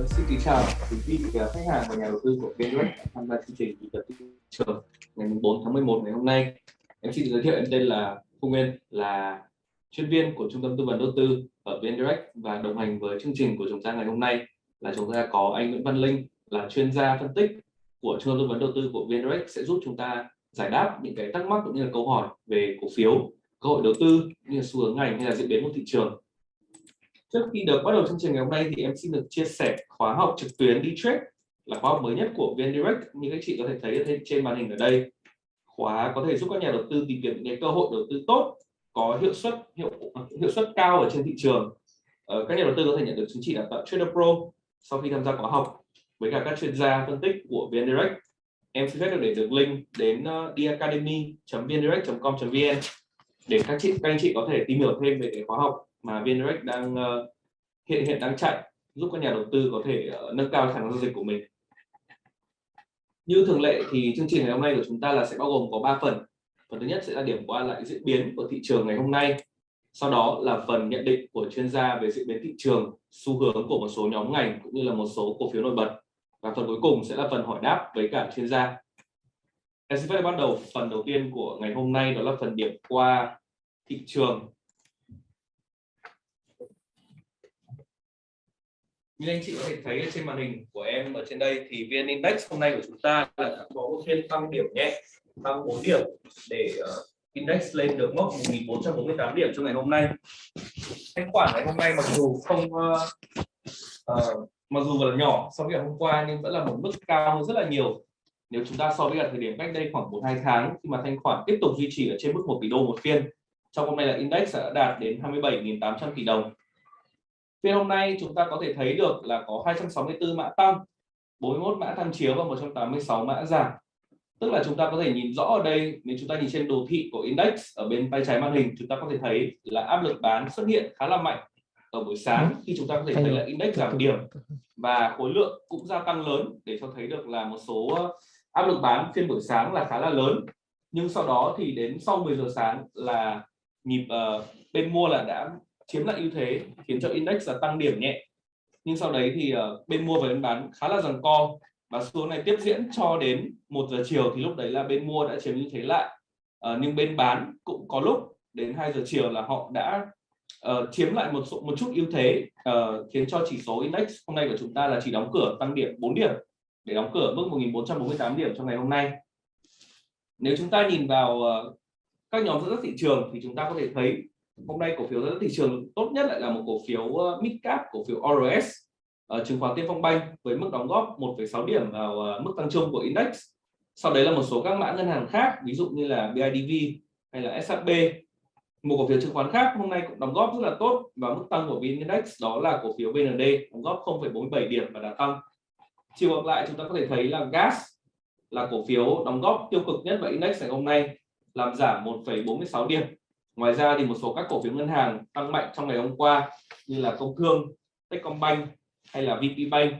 Vâng, xin kính chào quý vị khách hàng và nhà đầu tư của VNX tham gia chương trình nhịp đập thị trường ngày 4 tháng 11 ngày hôm nay. Em xin giới thiệu em tên là Phương Nguyên là chuyên viên của trung tâm tư vấn đầu tư ở VNDirect và đồng hành với chương trình của chúng ta ngày hôm nay là chúng ta có anh Nguyễn Văn Linh là chuyên gia phân tích của trung tâm tư vấn đầu tư của VNDirect sẽ giúp chúng ta giải đáp những cái thắc mắc cũng như là câu hỏi về cổ phiếu, cơ hội đầu tư như là xu hướng ngành hay là diễn biến của thị trường Trước khi được bắt đầu chương trình ngày hôm nay thì em xin được chia sẻ khóa học trực tuyến đi trade là khóa học mới nhất của VN Direct như các chị có thể thấy trên màn hình ở đây. Khóa có thể giúp các nhà đầu tư tìm kiếm những cơ hội đầu tư tốt, có hiệu suất hiệu hiệu suất cao ở trên thị trường. Ờ, các nhà đầu tư có thể nhận được chứng chỉ đào tạo Trader Pro sau khi tham gia khóa học với cả các chuyên gia phân tích của VN Direct. Em xin phép được để được link đến ờ, uh, diacademy.vndirect.com.vn để các chị các anh chị có thể tìm hiểu thêm về cái khóa học mà VNREX đang uh, hiện hiện đang chạy giúp các nhà đầu tư có thể uh, nâng cao khả năng giao dịch của mình. Như thường lệ thì chương trình ngày hôm nay của chúng ta là sẽ bao gồm có 3 phần. Phần thứ nhất sẽ là điểm qua lại diễn biến của thị trường ngày hôm nay. Sau đó là phần nhận định của chuyên gia về diễn biến thị trường xu hướng của một số nhóm ngành cũng như là một số cổ phiếu nổi bật. Và phần cuối cùng sẽ là phần hỏi đáp với cả chuyên gia. Em xin phép bắt đầu phần đầu tiên của ngày hôm nay đó là phần điểm qua thị trường. Như anh chị có thể thấy trên màn hình của em ở trên đây thì vn index hôm nay của chúng ta là đã có một phiên tăng điểm nhẹ tăng 4 điểm để uh, index lên được mốc 1448 điểm trong ngày hôm nay. Thanh khoản ngày hôm nay mặc dù không uh, uh, mặc dù là nhỏ so với ngày hôm qua nhưng vẫn là một mức cao hơn rất là nhiều. Nếu chúng ta so với thời điểm cách đây khoảng một hai tháng khi mà thanh khoản tiếp tục duy trì ở trên mức 1 tỷ đô một phiên trong hôm nay là index đã đạt đến 27.800 tỷ đồng. Phiên hôm nay chúng ta có thể thấy được là có 264 mã tăng, 41 mã tham chiếu và 186 mã giảm. Tức là chúng ta có thể nhìn rõ ở đây nếu chúng ta nhìn trên đồ thị của index ở bên tay trái màn hình chúng ta có thể thấy là áp lực bán xuất hiện khá là mạnh ở buổi sáng khi chúng ta có thể thấy là index giảm điểm và khối lượng cũng gia tăng lớn để cho thấy được là một số áp lực bán phiên buổi sáng là khá là lớn. Nhưng sau đó thì đến sau 10 giờ sáng là nhịp uh, bên mua là đã chiếm lại ưu thế khiến cho index là tăng điểm nhẹ. Nhưng sau đấy thì uh, bên mua và bên bán khá là giằng co. Và xu hướng này tiếp diễn cho đến một giờ chiều thì lúc đấy là bên mua đã chiếm ưu thế lại. Uh, nhưng bên bán cũng có lúc đến 2 giờ chiều là họ đã uh, chiếm lại một số, một chút ưu thế uh, khiến cho chỉ số index hôm nay của chúng ta là chỉ đóng cửa tăng điểm 4 điểm để đóng cửa mức 1448 điểm trong ngày hôm nay. Nếu chúng ta nhìn vào uh, các nhóm dẫn dắt thị trường thì chúng ta có thể thấy hôm nay cổ phiếu dẫn thị trường tốt nhất lại là một cổ phiếu midcap mid cap cổ phiếu ORS ở ờ, chứng khoán Tiên Phong Bank với mức đóng góp 1,6 điểm vào ờ, mức tăng chung của index. Sau đấy là một số các mã ngân hàng khác ví dụ như là BIDV hay là SHB một cổ phiếu chứng khoán khác hôm nay cũng đóng góp rất là tốt và mức tăng của VN Index đó là cổ phiếu BND đóng góp 0,47 điểm và đã tăng. Chiều ngược lại chúng ta có thể thấy là gas là cổ phiếu đóng góp tiêu cực nhất vào index ngày hôm nay làm giảm 1,46 điểm ngoài ra thì một số các cổ phiếu ngân hàng tăng mạnh trong ngày hôm qua như là công thương, techcombank hay là vpbank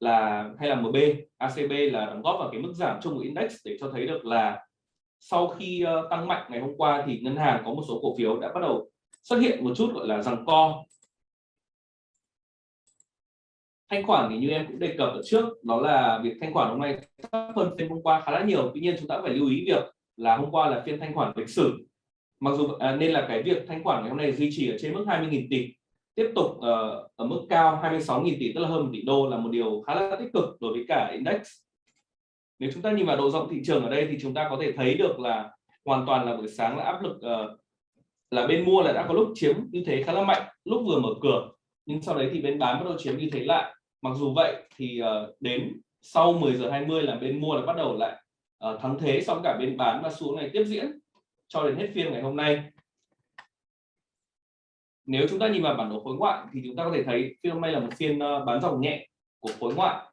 là, hay là mb acb là đóng góp vào cái mức giảm chung của index để cho thấy được là sau khi ờ, tăng mạnh ngày hôm qua thì ngân hàng có một số cổ phiếu đã bắt đầu xuất hiện một chút gọi là rằng co. Thanh khoản thì như em cũng đề cập ở trước, đó là việc thanh khoản hôm nay thấp hơn phiên hôm qua khá là nhiều. Tuy nhiên chúng ta phải lưu ý việc là hôm qua là phiên thanh khoản lịch sử mặc dù à, nên là cái việc thanh khoản ngày hôm nay duy trì ở trên mức 20.000 tỷ tiếp tục uh, ở mức cao 26.000 tỷ tức là hơn 1 tỷ đô là một điều khá là tích cực đối với cả index. Nếu chúng ta nhìn vào độ rộng thị trường ở đây thì chúng ta có thể thấy được là hoàn toàn là buổi sáng là áp lực uh, là bên mua là đã có lúc chiếm như thế khá là mạnh lúc vừa mở cửa nhưng sau đấy thì bên bán bắt đầu chiếm như thế lại. Mặc dù vậy thì uh, đến sau 10 giờ 20 là bên mua là bắt đầu lại uh, thắng thế xong cả bên bán và xuống này tiếp diễn cho đến hết phiên ngày hôm nay. Nếu chúng ta nhìn vào bản đồ khối ngoại thì chúng ta có thể thấy phiên hôm nay là một phiên ờ, bán dòng nhẹ của khối ngoại.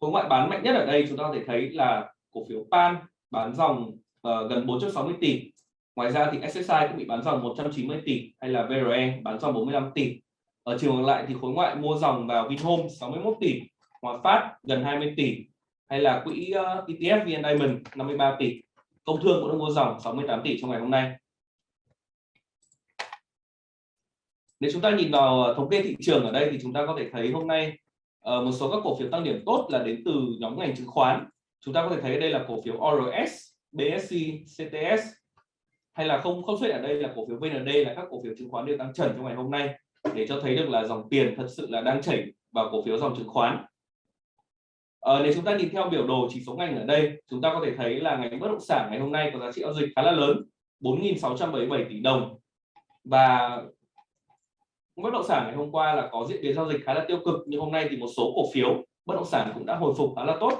Khối ngoại bán mạnh nhất ở đây chúng ta có thể thấy là cổ phiếu PAN bán dòng uh, gần 460 tỷ. Ngoài ra thì SSI cũng bị bán dòng 190 tỷ hay là VRE bán dòng 45 tỷ. Ở chiều ngược lại thì khối ngoại mua dòng vào Vinhome 61 tỷ Hòa Phát gần 20 tỷ hay là quỹ ờ, uh, ETF VN Diamond 53 tỷ công thương cũng đã mua dòng 68 tỷ trong ngày hôm nay. Nếu chúng ta nhìn vào ờ, thống kê thị trường ở đây thì chúng ta có thể thấy hôm nay ờ, một số các cổ phiếu tăng điểm tốt là đến từ nhóm ngành chứng khoán. Chúng ta có thể thấy đây là cổ phiếu ORS BSC CTS hay là không không xuất ở đây là cổ phiếu VND là các cổ phiếu chứng khoán đều tăng trần trong ngày hôm nay để cho thấy được là dòng tiền thật sự là đang chảy vào cổ phiếu dòng chứng khoán à, nếu chúng ta nhìn theo biểu đồ chỉ số ngành ở đây chúng ta có thể thấy là ngành bất động sản ngày hôm nay có giá trị giao dịch khá là lớn 4.677 tỷ đồng. Và bất động sản ngày hôm qua là có diễn biến giao dịch khá là tiêu cực nhưng hôm nay thì một số cổ phiếu bất động sản cũng đã hồi phục khá là tốt.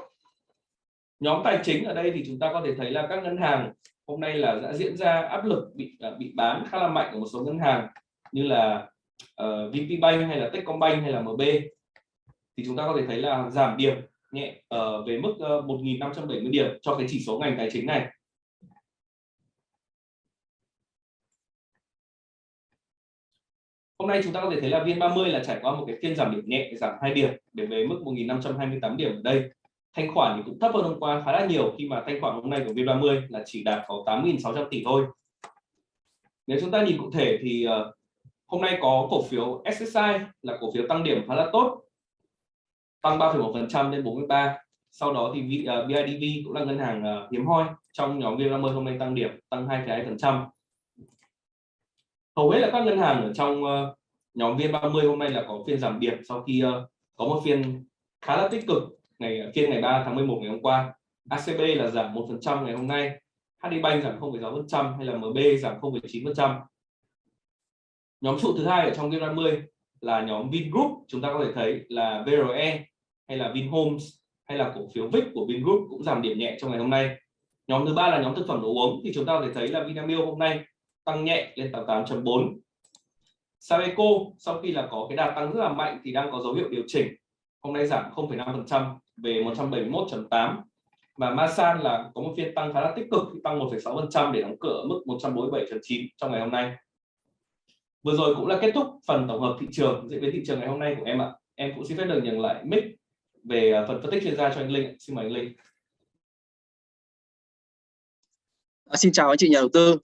Nhóm tài chính ở đây thì chúng ta có thể thấy là các ngân hàng hôm nay là đã diễn ra áp lực bị à, bị bán khá là mạnh ở một số ngân hàng như là ờ, uh, VPBank hay là Techcombank hay là MB thì chúng ta có thể thấy là giảm điểm nhẹ uh, về mức ờ, uh, 1.570 điểm cho cái chỉ số ngành tài chính này Hôm nay chúng ta có thể thấy là VN30 là trải qua một cái phiên giảm điểm nhẹ giảm 2 điểm để về mức 1.528 điểm ở đây. Thanh khoản thì cũng thấp hơn hôm qua khá là nhiều khi mà thanh khoản hôm nay của VN30 là chỉ đạt có 8.600 tỷ thôi. Nếu chúng ta nhìn cụ thể thì uh, hôm nay có cổ phiếu SSI là cổ phiếu tăng điểm khá là tốt tăng 3,1% lên 43 sau đó thì à, BIDV cũng là ngân hàng à, hiếm hoi trong nhóm VN30 hôm nay tăng điểm tăng 2,2% hầu hết là các ngân hàng ở trong ờ, nhóm VN30 hôm nay là có phiên giảm điểm sau khi ờ, có một phiên khá là tích cực ngày à, phiên ngày 3 tháng 11 ngày hôm qua. ACB là giảm 1% ngày hôm nay HDBank giảm 0,6% hay là MB giảm 0,9% nhóm trụ thứ hai ở trong VN30 là nhóm Vingroup chúng ta có thể thấy là VRE hay là Vinhomes hay là cổ phiếu VIX của Vingroup cũng giảm điểm nhẹ trong ngày hôm nay. Nhóm thứ ba là nhóm thực phẩm đồ uống thì chúng ta có thể thấy là Vinamilk hôm nay tăng nhẹ lên 88.4 Sabeco sau khi là có cái đà tăng rất là mạnh thì đang có dấu hiệu điều chỉnh hôm nay giảm 0,5% về 171.8 và Masan là có một phiên tăng khá là tích cực tăng 1,6% để đóng cửa ở mức 147.9 trong ngày hôm nay. Vừa rồi cũng là kết thúc phần tổng hợp thị trường diễn biến thị trường ngày hôm nay của em ạ. Em cũng xin phép được nhận lại mic về à, phần phân tích chuyên gia cho anh Linh xin mời anh Linh à, xin chào anh chị nhà đầu tư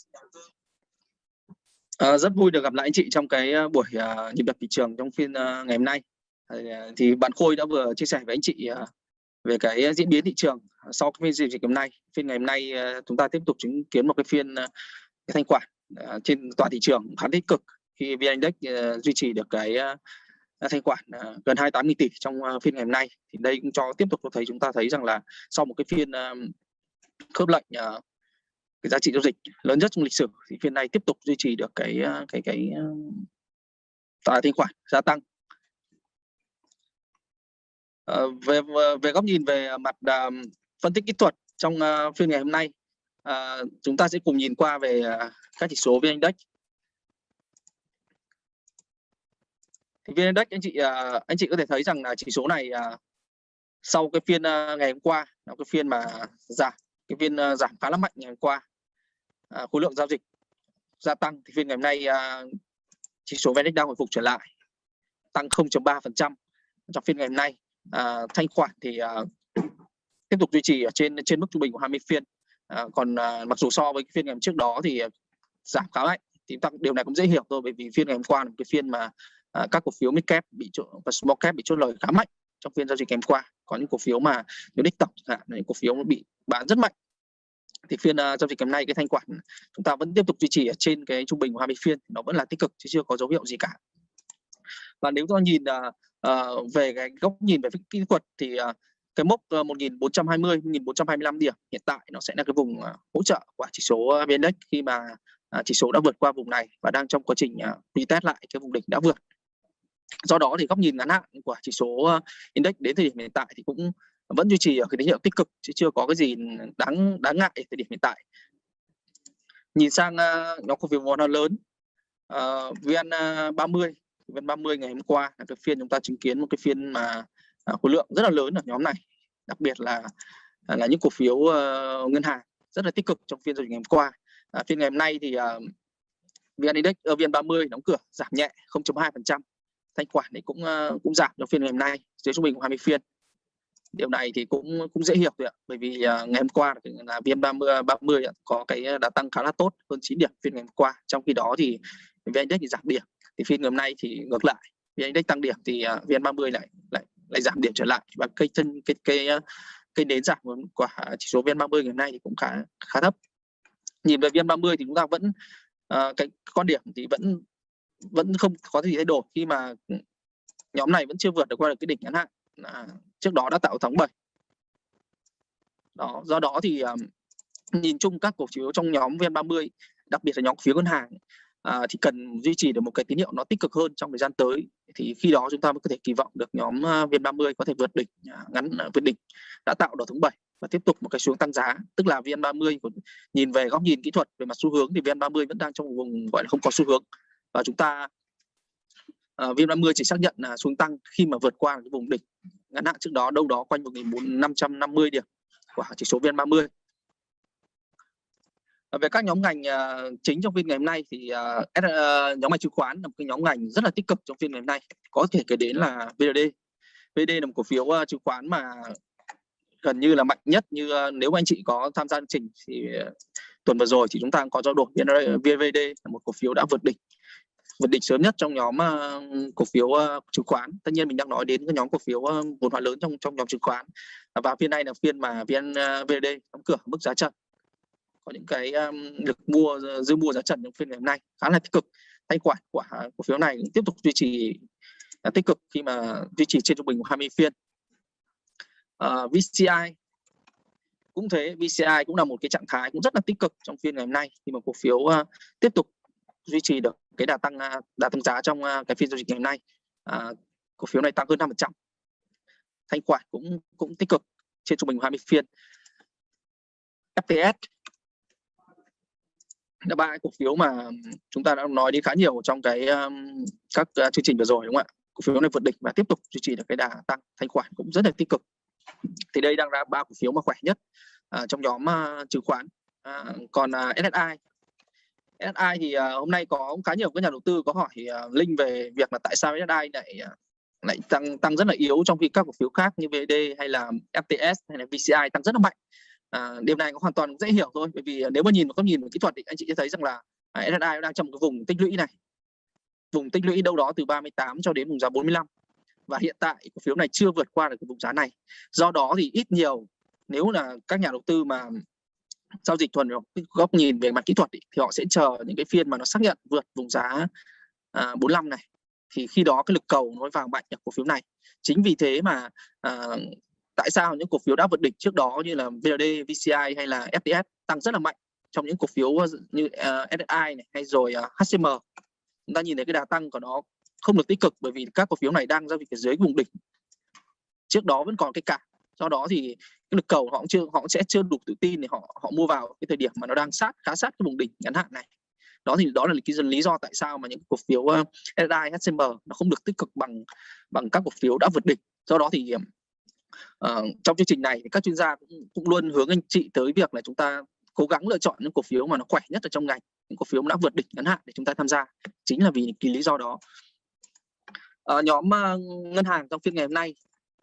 À, rất vui được gặp lại anh chị trong cái à, buổi uh, nhịp đập thị trường trong phiên uh, ngày hôm nay. À, thì bạn Khôi đã vừa chia sẻ với anh chị uh, về cái diễn biến thị trường sau cái phiên giao dịch hôm nay. Phiên ngày hôm nay uh, chúng ta tiếp tục chứng kiến một cái phiên uh, cái thanh khoản uh, trên toàn thị trường khá tích cực khi VN Index uh, duy trì được cái uh, thanh khoản à, gần 28.000 tỷ trong à, phiên ngày hôm nay. Thì đây cũng cho tiếp tục cho thấy chúng ta thấy rằng là sau một cái phiên à, khớp lệnh cái giá trị giao dịch lớn nhất trong lịch sử thì phiên này tiếp tục duy trì được cái cái cái tài thanh khoản gia tăng à, về về góc nhìn về mặt phân tích kỹ thuật trong phiên ngày hôm nay chúng ta sẽ cùng nhìn qua về các chỉ số vn index thì vn index anh chị à, anh chị có thể thấy rằng là chỉ số này à, sau cái phiên à, ngày hôm qua là cái phiên mà giảm cái phiên giảm khá là mạnh ngày hôm qua à, khối lượng giao dịch gia tăng. Thì phiên ngày hôm nay à, chỉ số VN đang hồi phục trở lại tăng 0.3% trong phiên ngày hôm nay à, thanh khoản thì à, tiếp tục duy trì ở trên trên mức trung bình của 20 phiên. À, còn à, mặc dù so với phiên ngày hôm trước đó thì giảm khá mạnh thì tăng điều này cũng dễ hiểu thôi bởi vì phiên ngày hôm qua là một cái phiên mà à, các cổ phiếu mid cap bị chốt và small cap bị chốt lời khá mạnh trong phiên giao dịch kèm qua. Có những cổ phiếu mà nếu đích tổng chẳng hạn những cổ phiếu bị bán rất mạnh. Thì phiên uh, giao dịch ngày hôm nay cái thanh khoản chúng ta vẫn tiếp tục duy trì ở trên cái trung bình của 20 phiên nó vẫn là tích cực chứ chưa có dấu hiệu gì cả. Và nếu ta nhìn uh, uh, về cái góc nhìn về kỹ thuật thì uh, cái mốc uh, 1420 1425 điểm hiện tại nó sẽ là cái vùng uh, hỗ trợ của chỉ số VN Index khi mà uh, chỉ số đã vượt qua vùng này và đang trong quá trình uh, retest lại cái vùng đỉnh đã vượt do đó thì góc nhìn ngắn hạn của chỉ số ờ, index đến thời điểm hiện tại thì cũng vẫn duy trì ở cái tín hiệu tích cực chứ chưa có cái gì đáng đáng ngại thời điểm hiện tại. Nhìn sang uh, nhóm cổ phiếu vốn lớn uh, VN 30 VN 30 ngày hôm qua là cái phiên chúng ta chứng kiến một cái phiên mà uh, khối lượng rất là lớn ở nhóm này đặc biệt là à, là những cổ phiếu uh, ngân hàng rất là tích cực trong phiên giao dịch ngày hôm qua. Uh, phiên ngày hôm nay thì uh, VN Index uh, VN 30 đóng cửa giảm nhẹ 0.2% thanh khoản thì cũng ờ, cũng giảm trong phiên ngày hôm nay dưới trung bình của 20 phiên. Điều này thì cũng cũng dễ hiểu thôi ạ bởi vì ờ, ngày hôm qua là vn 30 30 có cái đã tăng khá là tốt hơn 9 điểm phiên ngày hôm qua. Trong khi đó thì vn index thì giảm điểm thì phiên ngày hôm nay thì ngược lại vn index tăng điểm thì ờ, vn 30 lại lại lại giảm điểm trở lại. Và cây chân cái cái cây nến giảm của chỉ số VN30 ngày hôm nay thì cũng khá khá thấp. Nhìn về VN30 thì chúng ta vẫn uh, cái quan điểm thì vẫn vẫn không có gì thay đổi khi mà nhóm này vẫn chưa vượt được qua được cái đỉnh ngắn hạn. À, trước đó đã tạo tháng 7 đó do đó thì um, nhìn chung các cổ phiếu trong nhóm VN30 đặc biệt là nhóm cổ phiếu ngân hàng à, thì cần duy trì được một cái tín hiệu nó tích cực hơn trong thời gian tới. Thì khi đó chúng ta mới có thể kỳ vọng được nhóm à, VN30 có thể vượt đỉnh à, ngắn vượt đỉnh đã tạo đỏ tháng 7 và tiếp tục một cái xuống tăng giá. Tức là VN30 nhìn về góc nhìn kỹ thuật về mặt xu hướng thì VN30 vẫn đang trong vùng gọi là không có xu hướng và chúng ta ờ, uh, VN30 chỉ xác nhận là xuống tăng khi mà vượt qua cái vùng đỉnh ngắn hạn trước đó đâu đó quanh 1.550 điểm của chỉ số VN30 về các nhóm ngành uh, chính trong phiên ngày hôm nay thì uh, uh, nhóm ngành chứng khoán là một cái nhóm ngành rất là tích cực trong phiên ngày hôm nay. Có thể kể đến là VD VD là một cổ phiếu uh, chứng khoán mà gần như là mạnh nhất như uh, nếu anh chị có tham gia chương trình thì uh, tuần vừa rồi thì chúng ta có trao đổi. VVD là một cổ phiếu đã vượt đỉnh vượt đỉnh sớm nhất trong nhóm uh, cổ phiếu uh, chứng khoán. Tất nhiên mình đang nói đến cái nhóm cổ phiếu uh, vốn hóa lớn trong trong nhóm chứng khoán. Và phiên này là phiên mà vn uh, vd đóng cửa mức giá trần. Có những cái um, lực mua dư mua giá trần trong phiên ngày hôm nay. Khá là tích cực. Thanh khoản của cổ phiếu này tiếp tục duy trì uh, tích cực khi mà duy trì trên trung bình 20 phiên. Uh, VCI cũng thế. VCI cũng là một cái trạng thái cũng rất là tích cực trong phiên ngày hôm nay khi mà cổ phiếu uh, tiếp tục duy trì được cái đà tăng à, đà tăng giá trong à, cái phiên giao dịch ngày hôm nay. À, cổ phiếu này tăng hơn 5% thanh khoản cũng cũng tích cực trên trung bình 20 phiên. FTS là ba cổ phiếu mà chúng ta đã nói đến khá nhiều trong cái um, các uh, chương trình vừa rồi đúng không ạ? Cổ phiếu này vượt đỉnh và tiếp tục duy trì được cái đà tăng thanh khoản cũng rất là tích cực. Thì đây đang là ba cổ phiếu mà khỏe nhất uh, trong nhóm uh, chứng khoán. Uh, còn uh, SSI SSI thì ờ, hôm nay có khá nhiều các nhà đầu tư có hỏi ờ, Linh về việc là tại sao SSI lại ờ, lại tăng tăng rất là yếu trong khi các cổ phiếu khác như VD hay là FTS hay là VCI tăng rất là mạnh. À, điều này cũng hoàn toàn dễ hiểu thôi bởi vì nếu mà nhìn một góc nhìn về kỹ thuật thì anh chị sẽ thấy rằng là à, SSI đang trong cái vùng tích lũy này. Vùng tích lũy đâu đó từ 38 cho đến vùng giá 45 và hiện tại cổ phiếu này chưa vượt qua được cái vùng giá này. Do đó thì ít nhiều nếu là các nhà đầu tư mà giao dịch thuần góc nhìn về mặt kỹ thuật ý, thì họ sẽ chờ những cái phiên mà nó xác nhận vượt vùng giá à, 45 này. Thì khi đó cái lực cầu nó vào mạnh ở cổ phiếu này. Chính vì thế mà à, tại sao những cổ phiếu đã vượt đỉnh trước đó như là VLD, VCI hay là FTS tăng rất là mạnh trong những cổ phiếu ờ, như ờ, uh, SSI này hay rồi ờ, uh, HCM chúng ta nhìn thấy cái đà tăng của nó không được tích cực bởi vì các cổ phiếu này đang giao dịch ở dưới vùng đỉnh. Trước đó vẫn còn cái cả do đó thì cái lực cầu họ cũng chưa họ cũng sẽ chưa đủ tự tin để họ họ mua vào cái thời điểm mà nó đang sát khá sát cái vùng đỉnh ngắn hạn này. Đó thì đó là cái lý do tại sao mà những cổ phiếu uh, HCM nó không được tích cực bằng bằng các cổ phiếu đã vượt đỉnh. Do đó thì uh, trong chương trình này thì các chuyên gia cũng, cũng luôn hướng anh chị tới việc là chúng ta cố gắng lựa chọn những cổ phiếu mà nó khỏe nhất ở trong ngành những cổ phiếu đã vượt đỉnh ngắn hạn để chúng ta tham gia. Chính là vì cái lý do đó. Uh, nhóm uh, ngân hàng trong phiên ngày hôm nay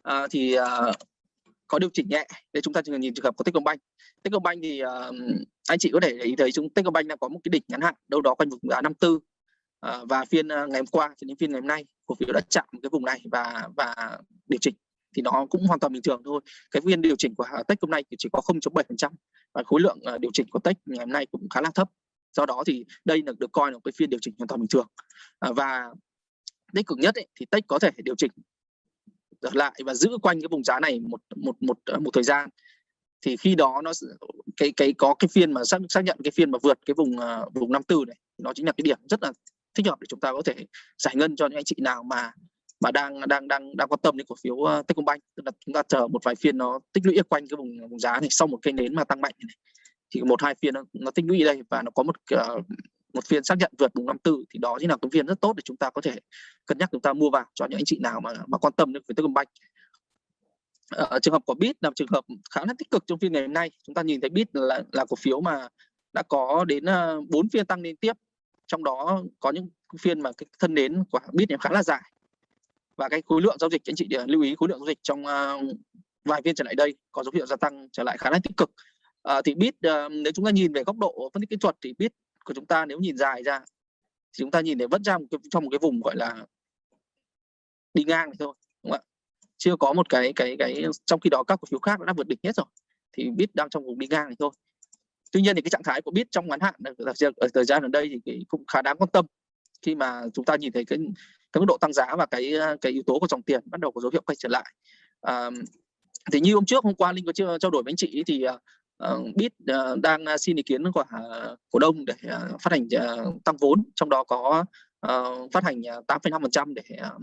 uh, thì uh, có điều chỉnh nhẹ để chúng ta chỉ nhìn trường hợp của Techcombank. Techcombank thì uh, anh chị có thể ý thấy chúng Techcombank đang có một cái đỉnh ngắn hạn đâu đó quanh vùng giá 54 uh, ờ, và phiên uh, ngày hôm qua cho đến phiên ngày hôm nay cổ phiếu đã chạm cái vùng này và và điều chỉnh thì nó cũng hoàn toàn bình thường thôi. Cái phiên điều chỉnh của Techcombank chỉ có 0.7% và khối lượng uh, điều chỉnh của Tech ngày hôm nay cũng khá là thấp. Do đó thì đây là được coi là một cái phiên điều chỉnh hoàn toàn bình thường. Uh, và tích cực nhất ấy, thì Tech có thể điều chỉnh lại và giữ quanh cái vùng giá này một một một ờ, một thời gian. Thì khi đó nó cái cái có cái phiên mà xác xác nhận cái phiên mà vượt cái vùng uh, vùng 54 này nó chính là cái điểm rất là thích hợp để chúng ta có thể giải ngân cho những anh chị nào mà mà đang đang đang đang quan tâm đến cổ phiếu uh, Techcombank. Tức là chúng ta chờ một vài phiên nó tích lũy quanh cái vùng vùng giá này sau một cây nến mà tăng mạnh này. Thì một hai phiên nó, nó tích lũy đây và nó có một uh, một phiên xác nhận vượt vùng 54 thì đó chính là cái phiên rất tốt để chúng ta có thể cân nhắc chúng ta mua vào cho những anh chị nào mà mà quan tâm đến với Techcombank. Ở ờ, trường hợp của Bit là trường hợp khá là tích cực trong phiên ngày hôm nay. Chúng ta nhìn thấy Bit là là cổ phiếu mà đã có đến ờ, bốn phiên tăng liên tiếp. Trong đó có những phiên mà cái thân nến của Bit khá là dài. Và cái khối lượng giao dịch anh chị ờ, lưu ý khối lượng giao dịch trong ờ, vài phiên trở lại đây có dấu hiệu gia tăng trở lại khá là tích cực. à, thì Bit uh, nếu chúng ta nhìn về góc độ phân tích kỹ thuật thì Bit của chúng ta nếu nhìn dài ra thì chúng ta nhìn thấy vẫn ra một cái, trong một cái vùng gọi là đi ngang này thôi đúng không ạ? Chưa có một cái cái cái trong khi đó các cổ phiếu khác đã vượt đỉnh hết rồi thì bit đang trong vùng đi ngang này thôi. Tuy nhiên thì cái trạng thái của bit trong ngắn hạn ờ, ở ờ, thời gian gần đây thì cũng khá đáng quan tâm. Khi mà chúng ta nhìn thấy cái cái mức độ tăng giá và cái ờ, cái yếu tố của dòng tiền bắt đầu có dấu hiệu quay trở lại. À, thì như hôm trước hôm qua linh có chưa trao đổi với anh chị thì Ờ, uh, bit uh, ờ, đang ờ, xin ý kiến của cổ đông để uh, phát hành uh, tăng vốn trong đó có uh, phát hành 8,5% để uh,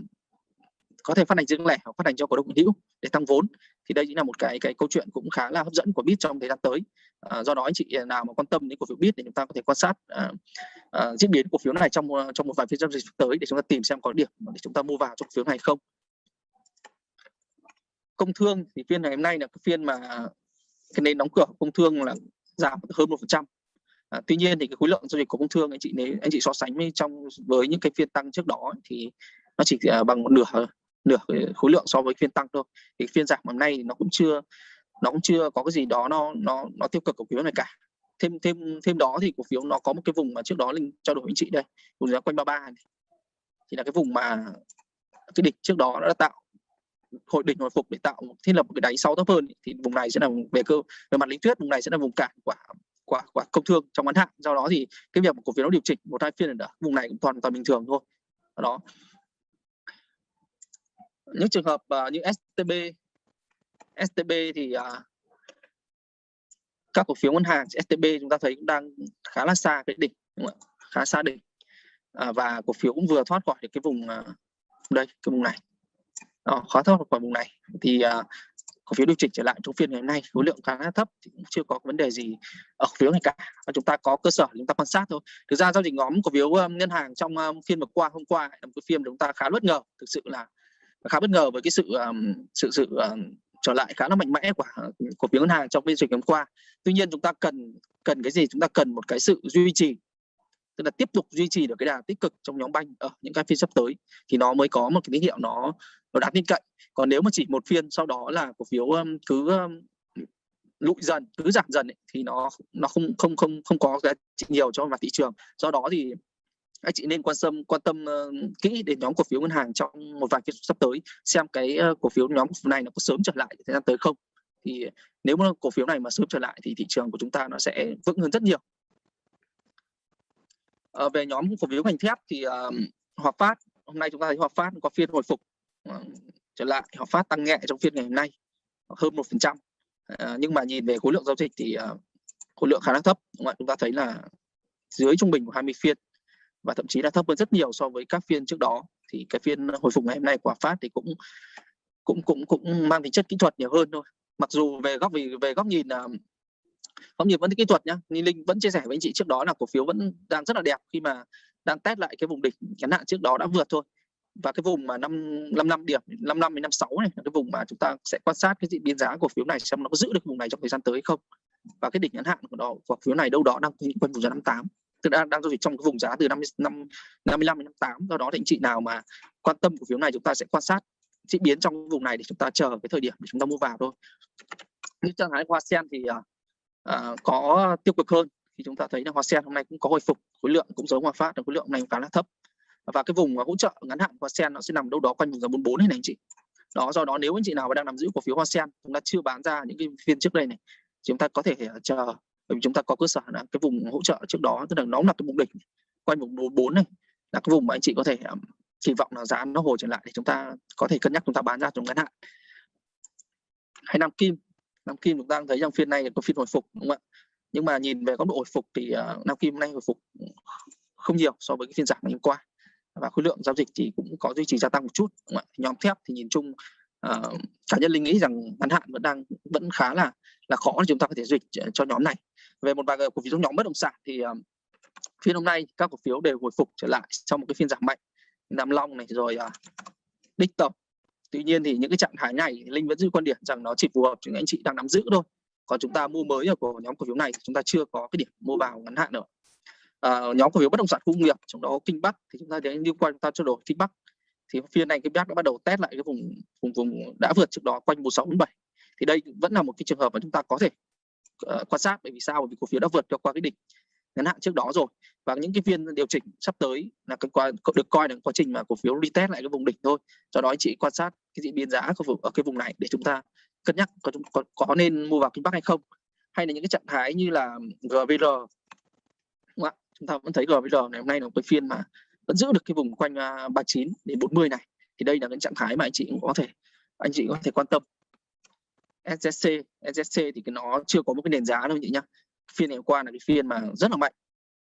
có thể phát hành riêng lẻ hoặc phát hành cho cổ đông hữu để tăng vốn. Thì đây chính là một cái cái câu chuyện cũng khá là hấp dẫn của bit trong thời gian tới. À, do đó anh chị nào mà quan tâm đến cổ phiếu bit thì chúng ta có thể quan sát à, à, diễn biến cổ phiếu này trong trong một vài phiên giao dịch tới để chúng ta tìm xem có điểm để chúng ta mua vào trong cổ phiếu này không. Công thương thì phiên ngày hôm nay là cái phiên mà cái nền đóng cửa của công thương là giảm hơn một phần trăm. À, tuy nhiên thì cái khối lượng giao dịch của công thương anh chị nếu anh chị so sánh với trong với những cái phiên tăng trước đó thì nó chỉ à, bằng một nửa nửa khối lượng so với phiên tăng thôi. Thì phiên giảm hôm nay nó cũng chưa nó cũng chưa có cái gì đó nó nó nó tiêu cực cổ phiếu này cả. Thêm thêm thêm đó thì cổ phiếu nó có một cái vùng mà trước đó linh trao đổi với anh chị đây vùng giá quanh 33 này thì là cái vùng mà cái đỉnh trước đó đã tạo hội địch hồi phục để tạo thiết lập một cái đáy sau thấp hơn thì vùng này sẽ là về cơ về mặt lý thuyết vùng này sẽ là vùng cản của của của công thương trong ngắn hạn. Do đó thì cái việc cổ phiếu nó điều chỉnh một hai phiên ở vùng này cũng toàn toàn bình thường thôi. Đó. Những trường hợp uh, như STB STB thì uh, các cổ phiếu ngân hàng STB chúng ta thấy cũng đang khá là xa cái đỉnh đúng không? khá xa đỉnh. À, và cổ phiếu cũng vừa thoát khỏi được cái vùng uh, đây cái vùng này đó, khó thoát khỏi vùng này. Thì uh, cổ phiếu điều chỉnh trở lại trong phiên ngày hôm nay khối lượng khá thấp thì cũng chưa có vấn đề gì ở cổ phiếu này cả và chúng ta có cơ sở chúng ta quan sát thôi. Thực ra giao dịch nhóm cổ phiếu um, ngân hàng trong um, phiên vừa qua hôm qua là một cái phiên chúng ta khá bất ngờ thực sự là khá bất ngờ với cái sự um, sự sự um, trở lại khá là mạnh mẽ của ờ, cổ phiếu ngân hàng trong phiên dịch hôm qua. Tuy nhiên chúng ta cần cần cái gì? Chúng ta cần một cái sự duy trì tức là tiếp tục duy trì được cái đà tích cực trong nhóm banh ở những cái phiên sắp tới thì nó mới có một cái tín hiệu nó nó đáng tin cậy. Còn nếu mà chỉ một phiên sau đó là cổ phiếu cứ lụi dần cứ giảm dần ấy, thì nó nó không không không không có giá trị nhiều cho mặt thị trường. Do đó thì anh chị nên quan tâm quan tâm uh, kỹ đến nhóm cổ phiếu ngân hàng trong một vài phiên sắp tới xem cái uh, cổ phiếu nhóm này nó có sớm trở lại thời gian tới không. Thì nếu mà cổ phiếu này mà sớm trở lại thì thị trường của chúng ta nó sẽ vững hơn rất nhiều à, về nhóm cổ phiếu ngành thép thì uh, Hòa Phát hôm nay chúng ta thấy Hòa Phát có phiên hồi phục uh, trở lại Hòa Phát tăng nhẹ trong phiên ngày hôm nay hơn một phần trăm nhưng mà nhìn về khối lượng giao dịch thì uh, khối lượng khá là thấp đúng không? chúng ta thấy là dưới trung bình của 20 phiên và thậm chí là thấp hơn rất nhiều so với các phiên trước đó thì cái phiên hồi phục ngày hôm nay của Hòa Phát thì cũng cũng cũng cũng mang tính chất kỹ thuật nhiều hơn thôi mặc dù về góc về, về góc nhìn uh, góc nhìn vẫn kỹ thuật nhá như linh vẫn chia sẻ với anh chị trước đó là cổ phiếu vẫn đang rất là đẹp khi mà đang test lại cái vùng đỉnh ngắn hạn trước đó đã vượt thôi. Và cái vùng mà năm năm năm điểm năm năm đến năm sáu này là cái vùng mà chúng ta sẽ quan sát cái diễn biến giá cổ phiếu này xem nó có giữ được vùng này trong thời gian tới không. Và cái đỉnh ngắn hạn của nó cổ phiếu này đâu đó đang quanh vùng giá 58 tức đang đang giao dịch trong cái vùng giá từ năm năm 55 đến 58 do đó thì anh chị nào mà quan tâm cổ phiếu này chúng ta sẽ quan sát diễn biến trong vùng này để chúng ta chờ cái thời điểm để chúng ta mua vào thôi. Như trạng thái hoa sen thì uh, Ờ, có tiêu cực hơn. Thì chúng ta thấy là hoa sen hôm nay cũng có hồi phục, khối lượng cũng giống hòa phát là khối lượng này khá là thấp. Và cái vùng hỗ trợ ngắn hạn hoa sen nó sẽ nằm đâu đó quanh vùng giá 44 này này anh chị. Đó, do đó nếu anh chị nào mà đang nắm giữ cổ phiếu hoa sen, chúng ta chưa bán ra những cái phiên trước đây này chúng ta có thể ờ, chờ. Bởi vì chúng ta có cơ sở là cái vùng hỗ trợ trước đó, tức là nó là cái vùng đỉnh quanh vùng 44 này, là cái vùng mà anh chị có thể kỳ vọng là giá nó hồi trở lại để chúng ta có thể cân nhắc chúng ta bán ra trong ngắn hạn. Hay nam kim nam kim chúng ta đang thấy rằng phiên này có phiên hồi phục đúng không ạ? Nhưng mà nhìn về góc độ hồi phục thì uh, nam kim hôm nay hồi phục không nhiều so với cái phiên giảm ngày hôm qua. Và khối lượng giao dịch thì cũng có duy trì gia tăng một chút đúng không ạ? nhóm thép thì nhìn chung uh, cá nhân linh nghĩ rằng ngắn hạn vẫn đang vẫn khá là là khó để chúng ta có thể dịch ờ, cho nhóm này. Về một vài cổ phiếu trong nhóm bất động sản thì uh, phiên hôm nay các cổ phiếu đều hồi phục trở lại sau một cái phiên giảm mạnh. Nam Long này rồi uh, Đích Tập tuy nhiên thì những cái trạng thái này linh vẫn giữ quan điểm rằng nó chỉ phù hợp cho những anh chị đang nắm giữ thôi. Còn chúng ta mua mới ở của nhóm cổ phiếu này thì chúng ta chưa có cái điểm mua vào ngắn hạn nữa à, nhóm cổ phiếu bất động sản khu công nghiệp trong đó kinh bắc thì chúng ta đến liên quan chúng ta trao đổi kinh bắc thì phiên này kinh bắc đã bắt đầu test lại cái vùng vùng vùng đã vượt trước đó quanh 1647 thì đây vẫn là một cái trường hợp mà chúng ta có thể uh, quan sát bởi vì sao? Bởi vì cổ phiếu đã vượt qua cái đỉnh ngắn hạn trước đó rồi. Và những cái phiên điều chỉnh sắp tới là cái qua được coi là quá trình mà cổ phiếu retest lại cái vùng đỉnh thôi. Do đó anh chị quan sát cái diễn biến giá của vùng ở cái vùng này để chúng ta cân nhắc có có, có nên mua vào kinh bắc hay không? Hay là những cái trạng thái như là GVR đúng không? chúng ta vẫn thấy GVR ngày hôm nay là một cái phiên mà vẫn giữ được cái vùng quanh à, 39 đến 40 này. Thì đây là cái trạng thái mà anh chị cũng có thể anh chị có thể quan tâm. SSC SSC thì cái nó chưa có một cái nền giá đâu nhỉ nhá. Phiên ngày hôm qua là cái phiên mà rất là mạnh.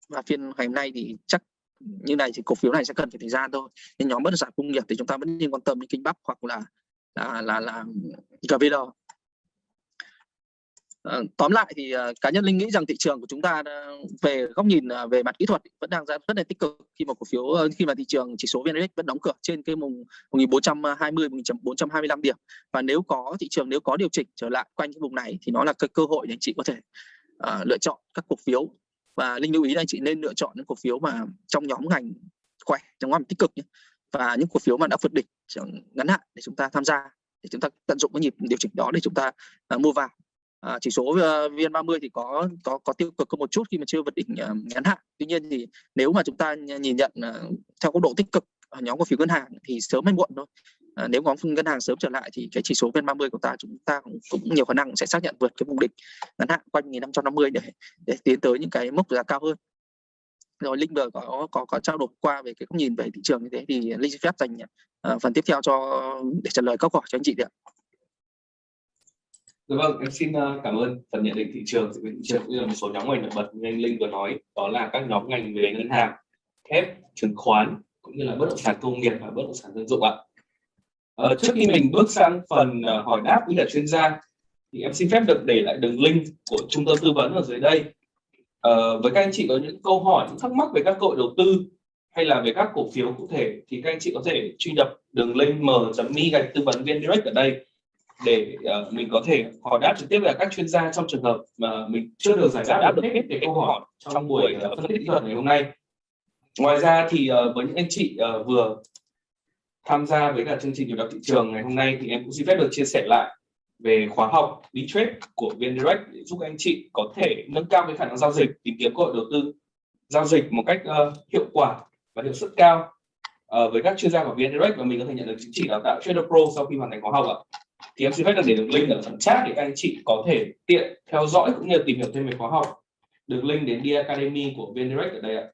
Và phiên ngày hôm nay thì chắc như này thì cổ phiếu này sẽ cần phải thời gian thôi. Nên nhóm bất động sản công nghiệp thì chúng ta vẫn nên quan tâm đến kinh bắc hoặc là là là, là GVR ờ, tóm lại thì ờ, cá nhân linh nghĩ rằng thị trường của chúng ta ờ, về góc nhìn về mặt kỹ thuật vẫn đang rất là tích cực. Khi mà cổ phiếu khi mà thị trường chỉ số VN Index vẫn đóng cửa trên cái mùng 1420 1425 điểm. Và nếu có thị trường nếu có điều chỉnh trở lại quanh cái vùng này thì nó là cái cơ hội để anh chị có thể uh, lựa chọn các cổ phiếu và linh lưu ý là anh chị nên lựa chọn những cổ phiếu mà trong nhóm ngành khỏe trong nhóm tích cực nhé. và những cổ phiếu mà đã vượt đỉnh ngắn hạn để chúng ta tham gia để chúng ta tận dụng cái nhịp điều chỉnh đó để chúng ta uh, mua vào à, chỉ số uh, VN30 thì có có có tiêu cực hơn một chút khi mà chưa vượt đỉnh uh, ngắn hạn tuy nhiên thì nếu mà chúng ta nhìn nhận uh, theo góc độ tích cực Ờ, nhóm cổ phiếu ngân hàng thì sớm hay muộn thôi à, nếu nhóm ngân hàng sớm trở lại thì cái chỉ số VN30 của ta chúng ta cũng, cũng nhiều khả năng sẽ xác nhận vượt cái vùng đỉnh ngắn hạn quanh 1550 để để tiến tới những cái mốc giá cao hơn rồi linh vừa có có có trao đổi qua về cái góc nhìn về thị trường như thế thì linh xin phép dành uh, phần tiếp theo cho để trả lời câu hỏi cho anh chị được. Dạ vâng, em xin cảm ơn phần nhận định thị trường thị trường cũng như là một số nhóm ngành nổi bật như anh Linh vừa nói đó là các nhóm ngành về ngân hàng, thép, chứng khoán cũng như là bất động sản công nghiệp và bất động sản dân dụng ạ. Ờ, trước khi mình bước sang phần uh, hỏi đáp với cả chuyên gia thì em xin phép được để lại đường link của trung tâm tư vấn ở dưới đây. Ờ, với các anh chị có những câu hỏi, những thắc mắc về các cơ hội đầu tư hay là về các cổ phiếu cụ thể thì các anh chị có thể truy cập đường link m.me gạch tư vấn viên direct ở đây để uh, mình có thể hỏi đáp trực tiếp với các chuyên gia trong trường hợp mà mình chưa được giải đáp được hết cái câu hỏi trong buổi uh, phân tích kỹ thuật ngày hôm nay. Ngoài ra thì uh, với những anh chị uh, vừa tham gia với cả chương trình điều đọc thị trường ngày hôm nay thì em cũng xin phép được chia sẻ lại về khóa học đi trade của VN Direct để giúp anh chị có thể nâng cao cái khả năng giao dịch tìm kiếm cơ hội đầu tư giao dịch một cách uh, hiệu quả và hiệu suất cao uh, với các chuyên gia của VN Direct và mình có thể nhận được chứng chỉ đào tạo Trader Pro sau khi hoàn thành khóa học ạ. Thì em xin phép được để đường link ở phần chat để các anh chị có thể tiện theo dõi cũng như tìm hiểu thêm về khóa học. Đường link đến đi academy của VN Direct ở đây ạ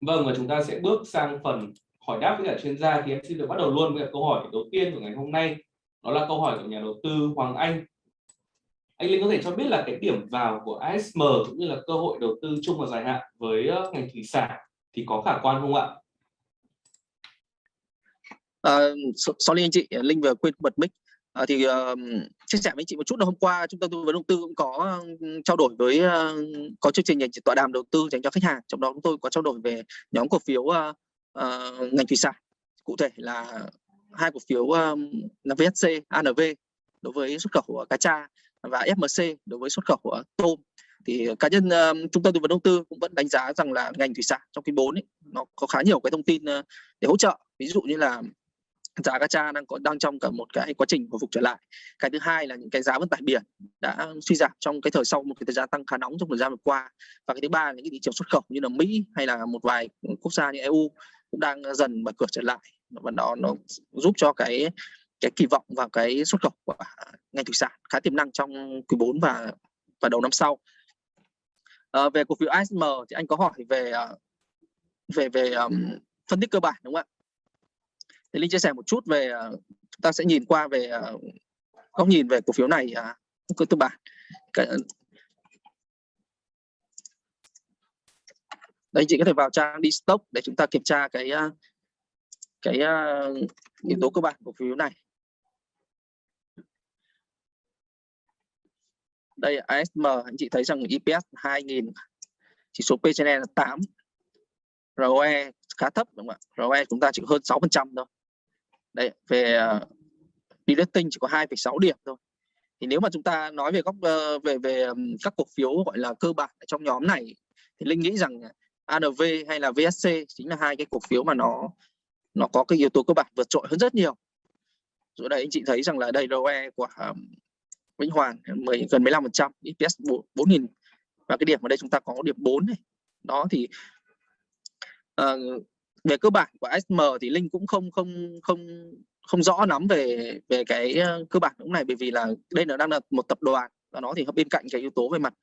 vâng và chúng ta sẽ bước sang phần hỏi đáp với cả chuyên gia thì em xin được bắt đầu luôn với câu hỏi đầu tiên của ngày hôm nay đó là câu hỏi của nhà đầu tư Hoàng Anh anh Linh có thể cho biết là cái điểm vào của ASM cũng như là cơ hội đầu tư chung và dài hạn với ờ, ngành thủy sản thì có khả quan không ạ? Uh, sorry anh chị, Linh vừa quên bật mic. À, thì uh, chia sẻ với chị một chút là hôm qua trung tâm tư vấn đầu tư cũng có ừ, trao đổi với ờ, có chương trình tọa đàm đầu tư dành cho khách hàng. Trong đó chúng tôi có trao đổi về nhóm cổ phiếu uh, uh, ngành thủy sản. Cụ thể là hai cổ phiếu um, là VSC, ANV đối với xuất khẩu của cá tra và FMC đối với xuất khẩu của tôm. Thì cá nhân um, trung tâm tư vấn đầu tư cũng vẫn đánh giá rằng là ngành thủy sản trong quý 4 ấy, nó có khá nhiều cái thông tin uh, để hỗ trợ. Ví dụ như là giá gacha đang có đang trong cả một cái quá trình hồi phục trở lại. Cái thứ hai là những cái giá vận tải biển đã suy giảm trong cái thời sau một cái thời gian tăng khá nóng trong thời gian vừa qua. Và cái thứ ba là những cái thị trường xuất khẩu như là mỹ hay là một vài quốc gia như eu cũng đang dần mở cửa trở lại. Và nó nó giúp cho cái cái kỳ vọng vào cái xuất khẩu của ngành thủy sản khá tiềm năng trong quý 4 và và đầu năm sau. À, về cổ phiếu ASM thì anh có hỏi về ờ, về về um, phân tích cơ bản đúng không ạ? Thì linh chia sẻ một chút về ờ, chúng ta sẽ nhìn qua về ờ, góc nhìn về cổ phiếu này à, cơ cơ bản. Ờ, Đây, chị có thể vào trang đi stock để chúng ta kiểm tra cái cái yếu tố cơ bản của phiếu này. Đây ASM anh chị thấy rằng EPS 2000 chỉ số P/E là 8 ROE khá thấp, đúng không ạ? ROE chúng ta chỉ hơn 6 phần trăm thôi đây về ờ, uh, rating chỉ có 2,6 điểm thôi. Thì nếu mà chúng ta nói về góc uh, về về um, các cổ phiếu gọi là cơ bản trong nhóm này thì linh nghĩ rằng ANV hay là VSC chính là hai cái cổ phiếu mà nó nó có cái yếu tố cơ bản vượt trội hơn rất nhiều. Rồi đây anh chị thấy rằng là đây ROE của um, Vĩnh Hoàng 10, gần 15 phần trăm EPS 4.000 và cái điểm ở đây chúng ta có điểm 4 này. Đó thì uh, về cơ bản của SM thì linh cũng không không không không rõ lắm về về cái ờ, cơ bản lúc này. Bởi vì là đây là đang là một tập đoàn và nó thì bên cạnh cái yếu tố về mặt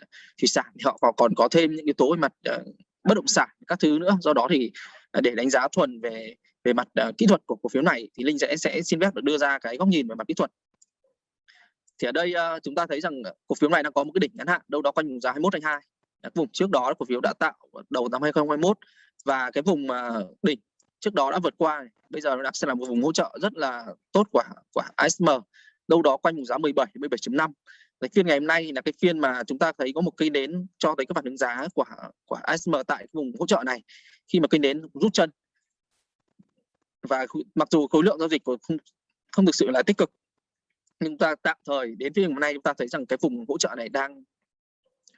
thủy sản thì họ còn có thêm những yếu tố về mặt uh, bất động sản các thứ nữa. Do đó thì ờ, để đánh giá thuần về về mặt uh, kỹ thuật của cổ phiếu này thì linh sẽ sẽ xin phép được đưa ra cái góc nhìn về mặt kỹ thuật. Thì ở đây uh, chúng ta thấy rằng cổ phiếu này đang có một cái đỉnh ngắn hạn đâu đó quanh vùng giá 21 2 vùng trước đó cổ phiếu đã tạo đầu năm 2021 và cái vùng mà đỉnh trước đó đã vượt qua bây giờ nó đang sẽ là một vùng hỗ trợ rất là tốt của của ASM đâu đó quanh vùng giá 17 17.5 cái phiên ngày hôm nay là cái phiên mà chúng ta thấy có một cây nến cho thấy các phản ứng giá của của ASM tại vùng hỗ trợ này khi mà cây nến rút chân. Và mặc dù khối lượng giao dịch của không không thực sự là tích cực, nhưng ta tạm thời đến phiên hôm nay chúng ta thấy rằng cái vùng hỗ trợ này đang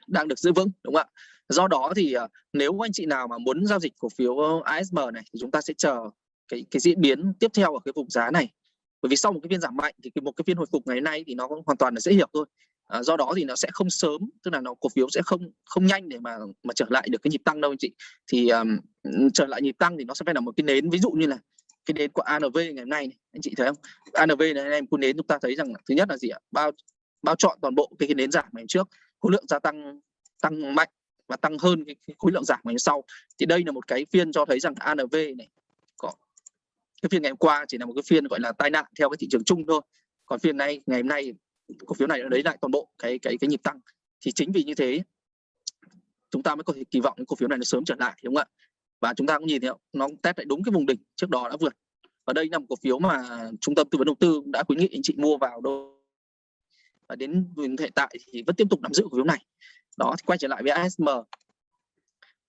đang được giữ vững đúng không ạ? Do đó thì à, nếu anh chị nào mà muốn giao dịch cổ phiếu ASM này thì chúng ta sẽ chờ cái cái diễn biến tiếp theo ở cái vùng giá này. Bởi vì sau một cái phiên giảm mạnh thì một cái phiên hồi phục ngày nay thì nó hoàn toàn là dễ hiểu thôi. À, do đó thì nó sẽ không sớm tức là nó cổ phiếu sẽ không không nhanh để mà mà trở lại được cái nhịp tăng đâu anh chị. Thì um, trở lại nhịp tăng thì nó sẽ phải là một cái nến ví dụ như là cái nến của ANV ngày hôm nay này. anh chị thấy không? ANV này anh em cô nến chúng ta thấy rằng thứ nhất là gì ạ? Bao bao chọn toàn bộ cái, cái nến giảm ngày trước khối lượng gia tăng tăng mạnh và tăng hơn cái, cái khối lượng giảm ngày sau. Thì đây là một cái phiên cho thấy rằng ANV này có cái phiên ngày hôm qua chỉ là một cái phiên gọi là tai nạn theo cái thị trường chung thôi. Còn phiên này ngày hôm nay cổ phiếu này đã lấy lại toàn bộ cái cái cái nhịp tăng. Thì chính vì như thế chúng ta mới có thể kỳ vọng cái cổ phiếu này nó sớm trở lại đúng không ạ? Và chúng ta cũng nhìn thấy nó test lại đúng cái vùng đỉnh trước đó đã vượt. Và đây là một cổ phiếu mà trung tâm tư vấn đầu tư đã khuyến nghị anh chị mua vào đâu đến hiện tại thì vẫn tiếp tục nắm giữ cổ phiếu này. Đó thì quay trở lại với ASM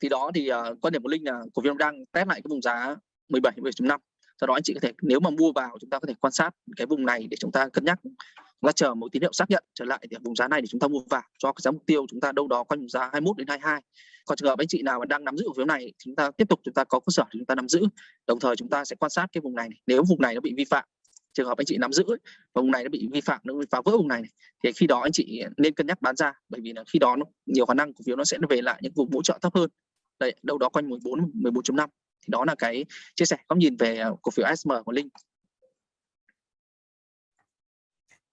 thì đó thì uh, quan điểm của linh là cổ phiếu đang test lại cái vùng giá 17 17.5 do đó anh chị có thể nếu mà mua vào chúng ta có thể quan sát cái vùng này để chúng ta cân nhắc chúng ta chờ một tín hiệu xác nhận trở lại thì vùng giá này để chúng ta mua vào cho cái giá mục tiêu chúng ta đâu đó quanh vùng giá 21 đến 22 còn trường hợp anh chị nào mà đang nắm giữ cổ phiếu này chúng ta tiếp tục chúng ta có cơ sở chúng ta nắm giữ. Đồng thời chúng ta sẽ quan sát cái vùng này. nếu vùng này nó bị vi phạm trường hợp anh chị nắm giữ và vùng này nó bị vi phạm nó bị phá vỡ vùng này, này thì khi đó anh chị nên cân nhắc bán ra bởi vì là khi đó nó nhiều khả năng cổ phiếu nó sẽ về lại những vùng hỗ trợ thấp hơn. Đây đâu đó quanh 14 14.5 thì đó là cái chia sẻ góc nhìn về cổ phiếu ASM của Linh.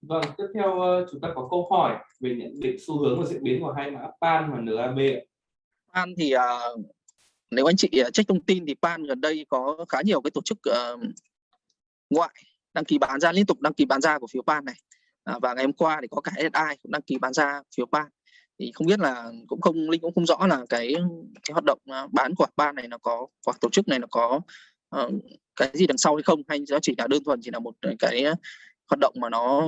Vâng, tiếp theo ờ, chúng ta có câu hỏi về nhận định xu hướng và diễn biến của hai mã PAN và NAB. PAN thì uh, nếu anh chị uh, check thông tin thì PAN gần đây có khá nhiều cái tổ chức uh, ngoại đăng ký bán ra liên tục đăng ký bán ra của phiếu ban này. À, và ngày hôm qua thì có cả SI cũng đăng ký bán ra phiếu ban Thì không biết là cũng không linh cũng không rõ là cái cái hoạt động à, bán của ban này nó có hoặc tổ chức này nó có uh, cái gì đằng sau hay không hay nó chỉ là đơn thuần chỉ là một cái hoạt động mà nó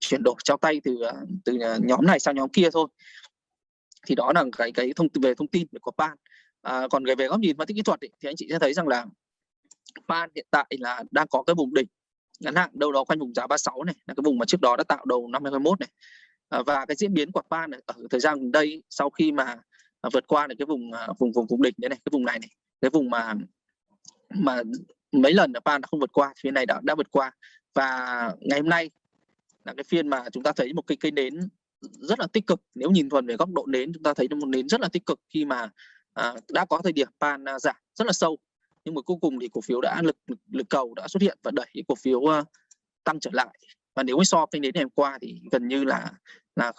chuyển đổi trao tay từ à, từ nhóm này sang nhóm kia thôi. Thì đó là cái cái thông tin về thông tin của ban à, còn về góc nhìn phân tích kỹ thuật ấy, thì anh chị sẽ thấy rằng là pan hiện tại là đang có cái vùng đỉnh ngắn hạn đâu đó quanh vùng giá 36 này là cái vùng mà trước đó đã tạo đầu năm 2021 này. À, và cái diễn biến của pan này, ở thời gian gần đây sau khi mà à, vượt qua được cái vùng à, vùng vùng vùng đỉnh đấy này cái vùng này này cái vùng mà mà mấy lần pan đã không vượt qua phía này đã đã vượt qua. Và ngày hôm nay là cái phiên mà chúng ta thấy một cái cây nến rất là tích cực. Nếu nhìn thuần về góc độ nến chúng ta thấy một nến rất là tích cực khi mà à, đã có thời điểm pan à, giảm rất là sâu nhưng mà cuối cùng thì cổ phiếu đã lực lực, lực cầu đã xuất hiện và đẩy cổ phiếu uh, tăng trở lại. Và nếu so với đến ngày hôm qua thì gần như là là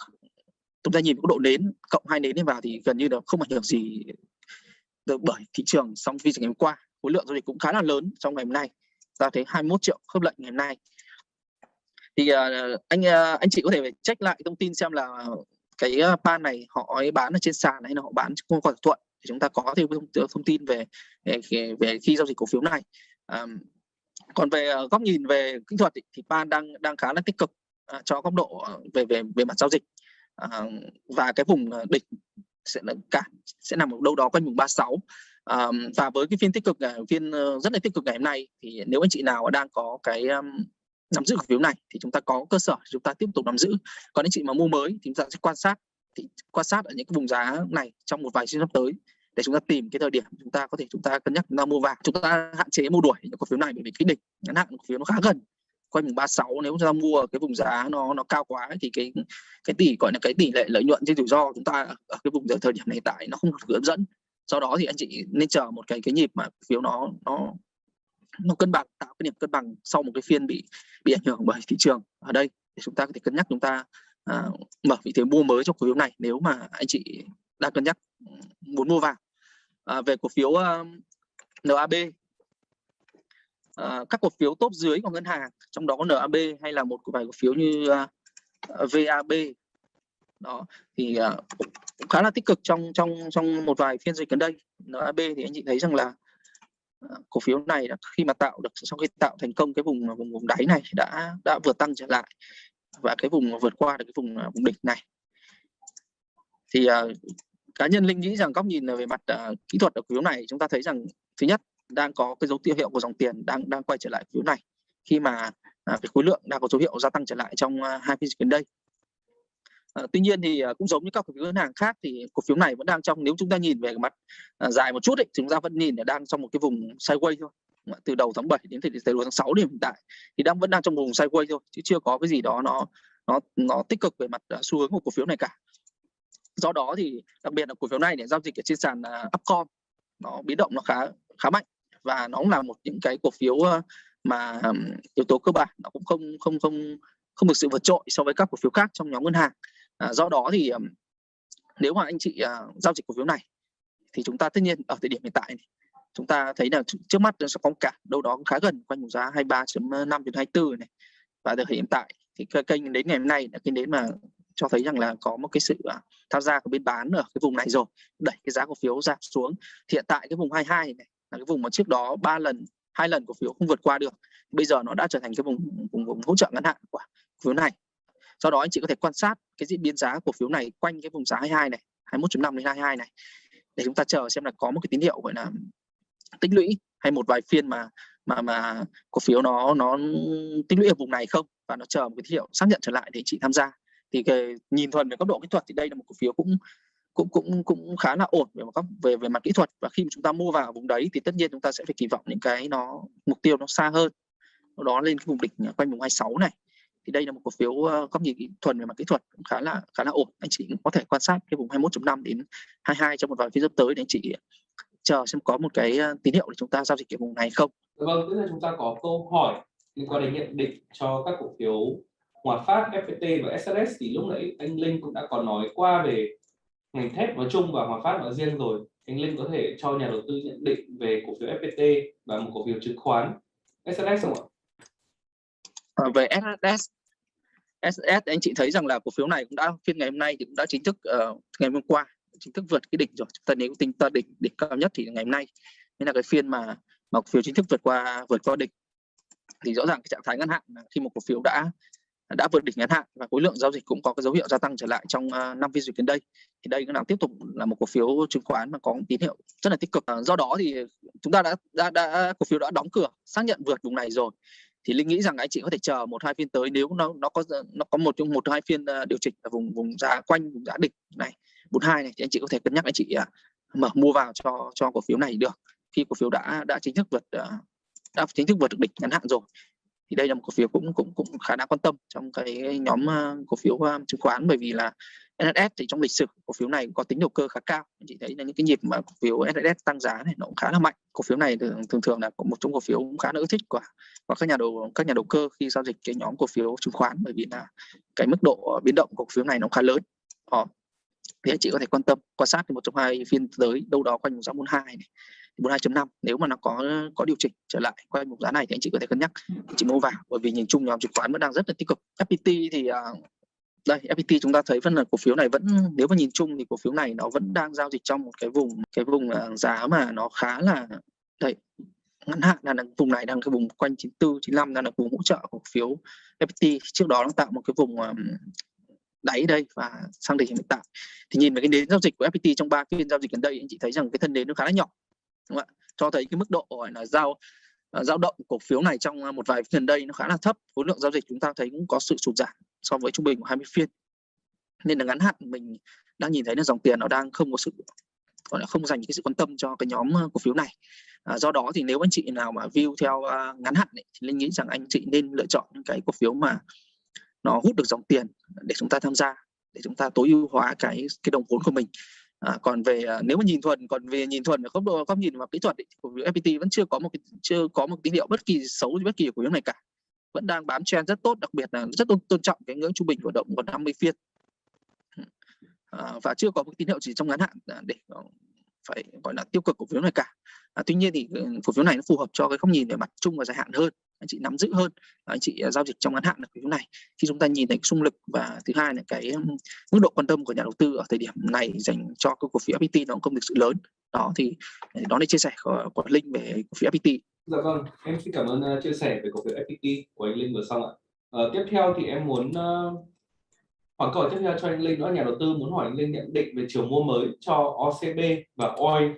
chúng ta nhìn cái độ nến cộng hai nến vào thì gần như là không ảnh hưởng gì được bởi thị trường song phiên ngày hôm qua. Khối lượng giao dịch cũng khá là lớn trong ngày hôm nay. Ta thấy 21 triệu khớp lệnh ngày hôm nay. Thì uh, anh uh, anh chị có thể check lại thông tin xem là cái pan này họ ấy bán ở trên sàn hay là họ bán không qua thỏa thuận chúng ta có thêm thông, thông tin về, về về khi giao dịch cổ phiếu này. À, còn về ờ, góc nhìn về kỹ thuật thì pan đang đang khá là tích cực à, cho góc độ ờ, về về về mặt giao dịch. À, và cái vùng đỉnh sẽ là cả sẽ nằm ở đâu đó quanh vùng 36 à, và với cái phiên tích cực phiên rất là tích cực ngày hôm nay thì nếu anh chị nào đang có cái um, nắm giữ cổ phiếu này thì chúng ta có cơ sở chúng ta tiếp tục nắm giữ. Còn anh chị mà mua mới thì chúng ta sẽ quan sát thì quan sát ở những cái vùng giá này trong một vài phiên sắp tới để chúng ta tìm cái thời điểm chúng ta có thể chúng ta cân nhắc chúng ta mua vào chúng ta hạn chế mua đuổi những cổ phiếu này bởi vì cái đỉnh ngắn hạn cổ phiếu nó khá gần. Quanh vùng 36 nếu chúng ta mua ở cái vùng giá nó nó cao quá thì cái cái tỷ gọi là cái tỷ lệ lợi nhuận trên rủi ro chúng ta ở cái vùng thời điểm này tại nó không được hấp dẫn. Sau đó thì anh chị nên chờ một cái cái nhịp mà phiếu nó nó nó cân bằng tạo cái điểm cân bằng sau một cái phiên bị bị ảnh hưởng bởi thị trường ở đây. Thì chúng ta có thể cân nhắc chúng ta à, mở vị thế mua mới cho cổ phiếu này nếu mà anh chị đang cân nhắc ừ, muốn mua vào à, về cổ phiếu ờ, uh, NAB à, ờ, các cổ phiếu top dưới của ngân hàng trong đó có NAB hay là một vài cổ phiếu như ờ, uh, VAB đó thì uh, cũng khá là tích cực trong trong trong một vài phiên dịch gần đây. NAB thì anh chị thấy rằng là uh, cổ phiếu này đã, khi mà tạo được sau khi tạo thành công cái vùng vùng vùng đáy này đã đã vượt tăng trở lại và cái vùng vượt qua được cái vùng vùng đỉnh này. Thì uh, cá nhân linh nghĩ rằng góc nhìn về mặt uh, kỹ thuật ở cổ phiếu này chúng ta thấy rằng thứ nhất đang có cái dấu hiệu của dòng tiền đang đang quay trở lại cổ phiếu này. Khi mà uh, cái khối lượng đang có dấu hiệu gia tăng trở lại trong à, hai phiên gần đây. À, tuy nhiên thì ờ, cũng giống như các cổ phiếu ngân hàng khác thì cổ phiếu này vẫn đang trong nếu chúng ta nhìn về mặt à, dài một chút ấy, chúng ta vẫn nhìn là đang trong một cái vùng sideways thôi. Từ đầu tháng 7 đến thời điểm đầu tháng 6 điểm hiện tại thì đang vẫn đang trong vùng sideways thôi chứ chưa có cái gì đó nó nó nó tích cực về mặt xu hướng của cổ phiếu này cả do đó thì đặc biệt là cổ phiếu này để giao dịch ở trên sàn uh, upcom nó biến động nó khá khá mạnh và nó cũng là một những cái cổ phiếu mà um, yếu tố cơ bản nó cũng không không không không được sự vượt trội so với các cổ phiếu khác trong nhóm ngân hàng. À, do đó thì um, nếu mà anh chị uh, giao dịch cổ phiếu này thì chúng ta tất nhiên ở thời điểm hiện tại này, chúng ta thấy là trước mắt nó sẽ có cả đâu đó khá gần quanh vùng giá 23.5 đến 24 này. Và từ hiện tại thì kênh đến ngày hôm nay là kênh đến mà cho thấy rằng là có một cái sự uh, tham gia của bên bán ở cái vùng này rồi đẩy cái giá cổ phiếu giảm xuống. Thì hiện tại cái vùng 22 này là cái vùng mà trước đó ba lần hai lần cổ phiếu không vượt qua được bây giờ nó đã trở thành cái vùng vùng, vùng hỗ trợ ngắn hạn của cổ phiếu này. Do đó anh chị có thể quan sát cái diễn biến giá cổ phiếu này quanh cái vùng giá 22 này 21.5 đến 22 này để chúng ta chờ xem là có một cái tín hiệu gọi là tích lũy hay một vài phiên mà mà mà cổ phiếu nó nó tích lũy ở vùng này không và nó chờ một cái tín hiệu xác nhận trở lại để chị tham gia thì cái, nhìn thuần về góc độ kỹ thuật thì đây là một cổ phiếu cũng cũng cũng cũng khá là ổn về mặt về về mặt kỹ thuật. Và khi mà chúng ta mua vào vùng đấy thì tất nhiên chúng ta sẽ phải kỳ vọng những cái nó mục tiêu nó xa hơn. Đó lên cái vùng đỉnh quanh vùng 26 này. Thì đây là một cổ phiếu ờ, góc nhìn thuần về mặt kỹ thuật cũng khá là khá là ổn. Anh chị cũng có thể quan sát cái vùng 21.5 đến 22 trong một vài phiên sắp tới để anh chị chờ xem có một cái ờ, tín hiệu để chúng ta giao dịch cái vùng này không. Vâng tức là chúng ta có câu hỏi liên quan đến nhận định cho các cổ phiếu Hòa Phát, FPT và SLS thì lúc nãy anh Linh cũng đã có nói qua về ngành thép nói chung và Hòa Phát nói riêng rồi. Anh Linh có thể cho nhà đầu tư nhận định về cổ phiếu FPT và một cổ phiếu chứng khoán. SLS không ạ? À, về SLS SS anh chị thấy rằng là cổ phiếu này cũng đã phiên ngày hôm nay thì cũng đã chính thức uh, ngày hôm qua chính thức vượt cái đỉnh rồi. Chúng ta nếu tính ta đỉnh đỉnh cao nhất thì ngày hôm nay nên là cái phiên mà mà cổ phiếu chính thức vượt qua vượt qua đỉnh. Thì rõ ràng cái trạng thái ngắn hạn khi một cổ phiếu đã đã vượt đỉnh ngắn hạn và khối lượng giao dịch cũng có cái dấu hiệu gia tăng trở lại trong à, năm phiên dịch đến đây. Thì đây cũng đang tiếp tục là một cổ phiếu chứng khoán mà có tín hiệu rất là tích cực. À, do đó thì chúng ta đã, đã đã cổ phiếu đã đóng cửa xác nhận vượt vùng này rồi. Thì linh nghĩ rằng anh chị có thể chờ một hai phiên tới nếu nó nó có nó có một trong một hai phiên à, điều chỉnh ở vùng vùng giá quanh vùng giá đỉnh này 42 này thì anh chị có thể cân nhắc anh chị mở mua vào cho cho cổ phiếu này được. Khi cổ phiếu đã đã chính thức vượt đã chính thức vượt được đỉnh ngắn hạn rồi thì đây là một cổ phiếu cũng cũng cũng khá đáng quan tâm trong cái nhóm ờ, cổ phiếu ờ, chứng khoán. Bởi vì là NSS thì trong lịch sử cổ phiếu này có tính đầu cơ khá cao. Anh chị thấy là những cái nhịp mà cổ phiếu NSS tăng giá này nó cũng khá là mạnh. Cổ phiếu này thường thường, thường là một trong cổ phiếu cũng khá là ưa thích của và các nhà đầu các nhà đầu cơ khi giao dịch cái nhóm cổ phiếu chứng khoán. Bởi vì là cái mức độ biến động của cổ phiếu này nó khá lớn. Đó. thì anh chị có thể quan tâm quan sát thì một trong hai phiên tới đâu đó quanh giá 42 này. 42.5 nếu mà nó có có điều chỉnh trở lại quanh một giá này thì anh chị có thể cân nhắc. Anh chị mua vào bởi vì nhìn chung nhóm chứng khoán vẫn đang rất là tích cực. FPT thì uh, đây FPT chúng ta thấy vẫn là cổ phiếu này vẫn nếu mà nhìn chung thì cổ phiếu này nó vẫn đang giao dịch trong một cái vùng cái vùng uh, giá mà nó khá là đây ngắn hạn là vùng này đang cái vùng quanh 94 95 đang là vùng hỗ trợ cổ phiếu FPT trước đó nó tạo một cái vùng um, đáy đây và sang đỉnh hiện tại. Thì nhìn về cái nến giao dịch của FPT trong ba phiên giao dịch gần đây anh chị thấy rằng cái thân nến nó khá là nhỏ đúng không ạ? Cho thấy cái mức độ gọi là giao giao dao động cổ phiếu này trong à, một vài phiên gần đây nó khá là thấp khối lượng giao dịch chúng ta thấy cũng có sự sụt giảm so với trung bình của 20 phiên. Nên là ngắn hạn mình đang nhìn thấy là dòng tiền nó đang không có sự gọi là không dành cái sự quan tâm cho cái nhóm à, cổ phiếu này. À, do đó thì nếu anh chị nào mà view theo uh, ngắn hạn ấy, thì linh nghĩ rằng anh chị nên lựa chọn những cái cổ phiếu mà nó hút được dòng tiền để chúng ta tham gia để chúng ta tối ưu hóa cái cái đồng vốn của mình. À, còn về à, nếu mà nhìn thuần còn về nhìn thuần ở góc độ góc nhìn và kỹ thuật ý, cổ phiếu FPT vẫn chưa có một cái chưa có một tín hiệu bất kỳ xấu bất kỳ của cổ phiếu này cả. Vẫn đang bám trend rất tốt đặc biệt là rất tôn, tôn trọng cái ngưỡng trung bình của động còn 50 phiên. À, và chưa có một tín hiệu chỉ trong ngắn hạn à, để ờ, phải gọi là tiêu cực cổ phiếu này cả. À, tuy nhiên thì ừ, cổ phiếu này nó phù hợp cho cái góc nhìn về mặt chung và dài hạn hơn anh chị nắm giữ hơn anh chị à, giao dịch trong ngắn hạn là cái này. Khi chúng ta nhìn thấy xung lực và thứ hai là cái mức độ quan tâm của nhà đầu tư ở thời điểm này dành cho cái cổ phiếu FPT nó cũng không thực sự lớn. Đó thì à, đó là chia sẻ của, của Linh về cổ phiếu FPT Dạ vâng, em xin cảm ơn uh, chia sẻ về cổ phiếu FPT của anh Linh vừa xong ạ. Uh, tiếp theo thì em muốn uh, hỏi câu hỏi tiếp theo cho anh Linh nữa. Nhà đầu tư muốn hỏi anh Linh nhận định về chiều mua mới cho OCB và OI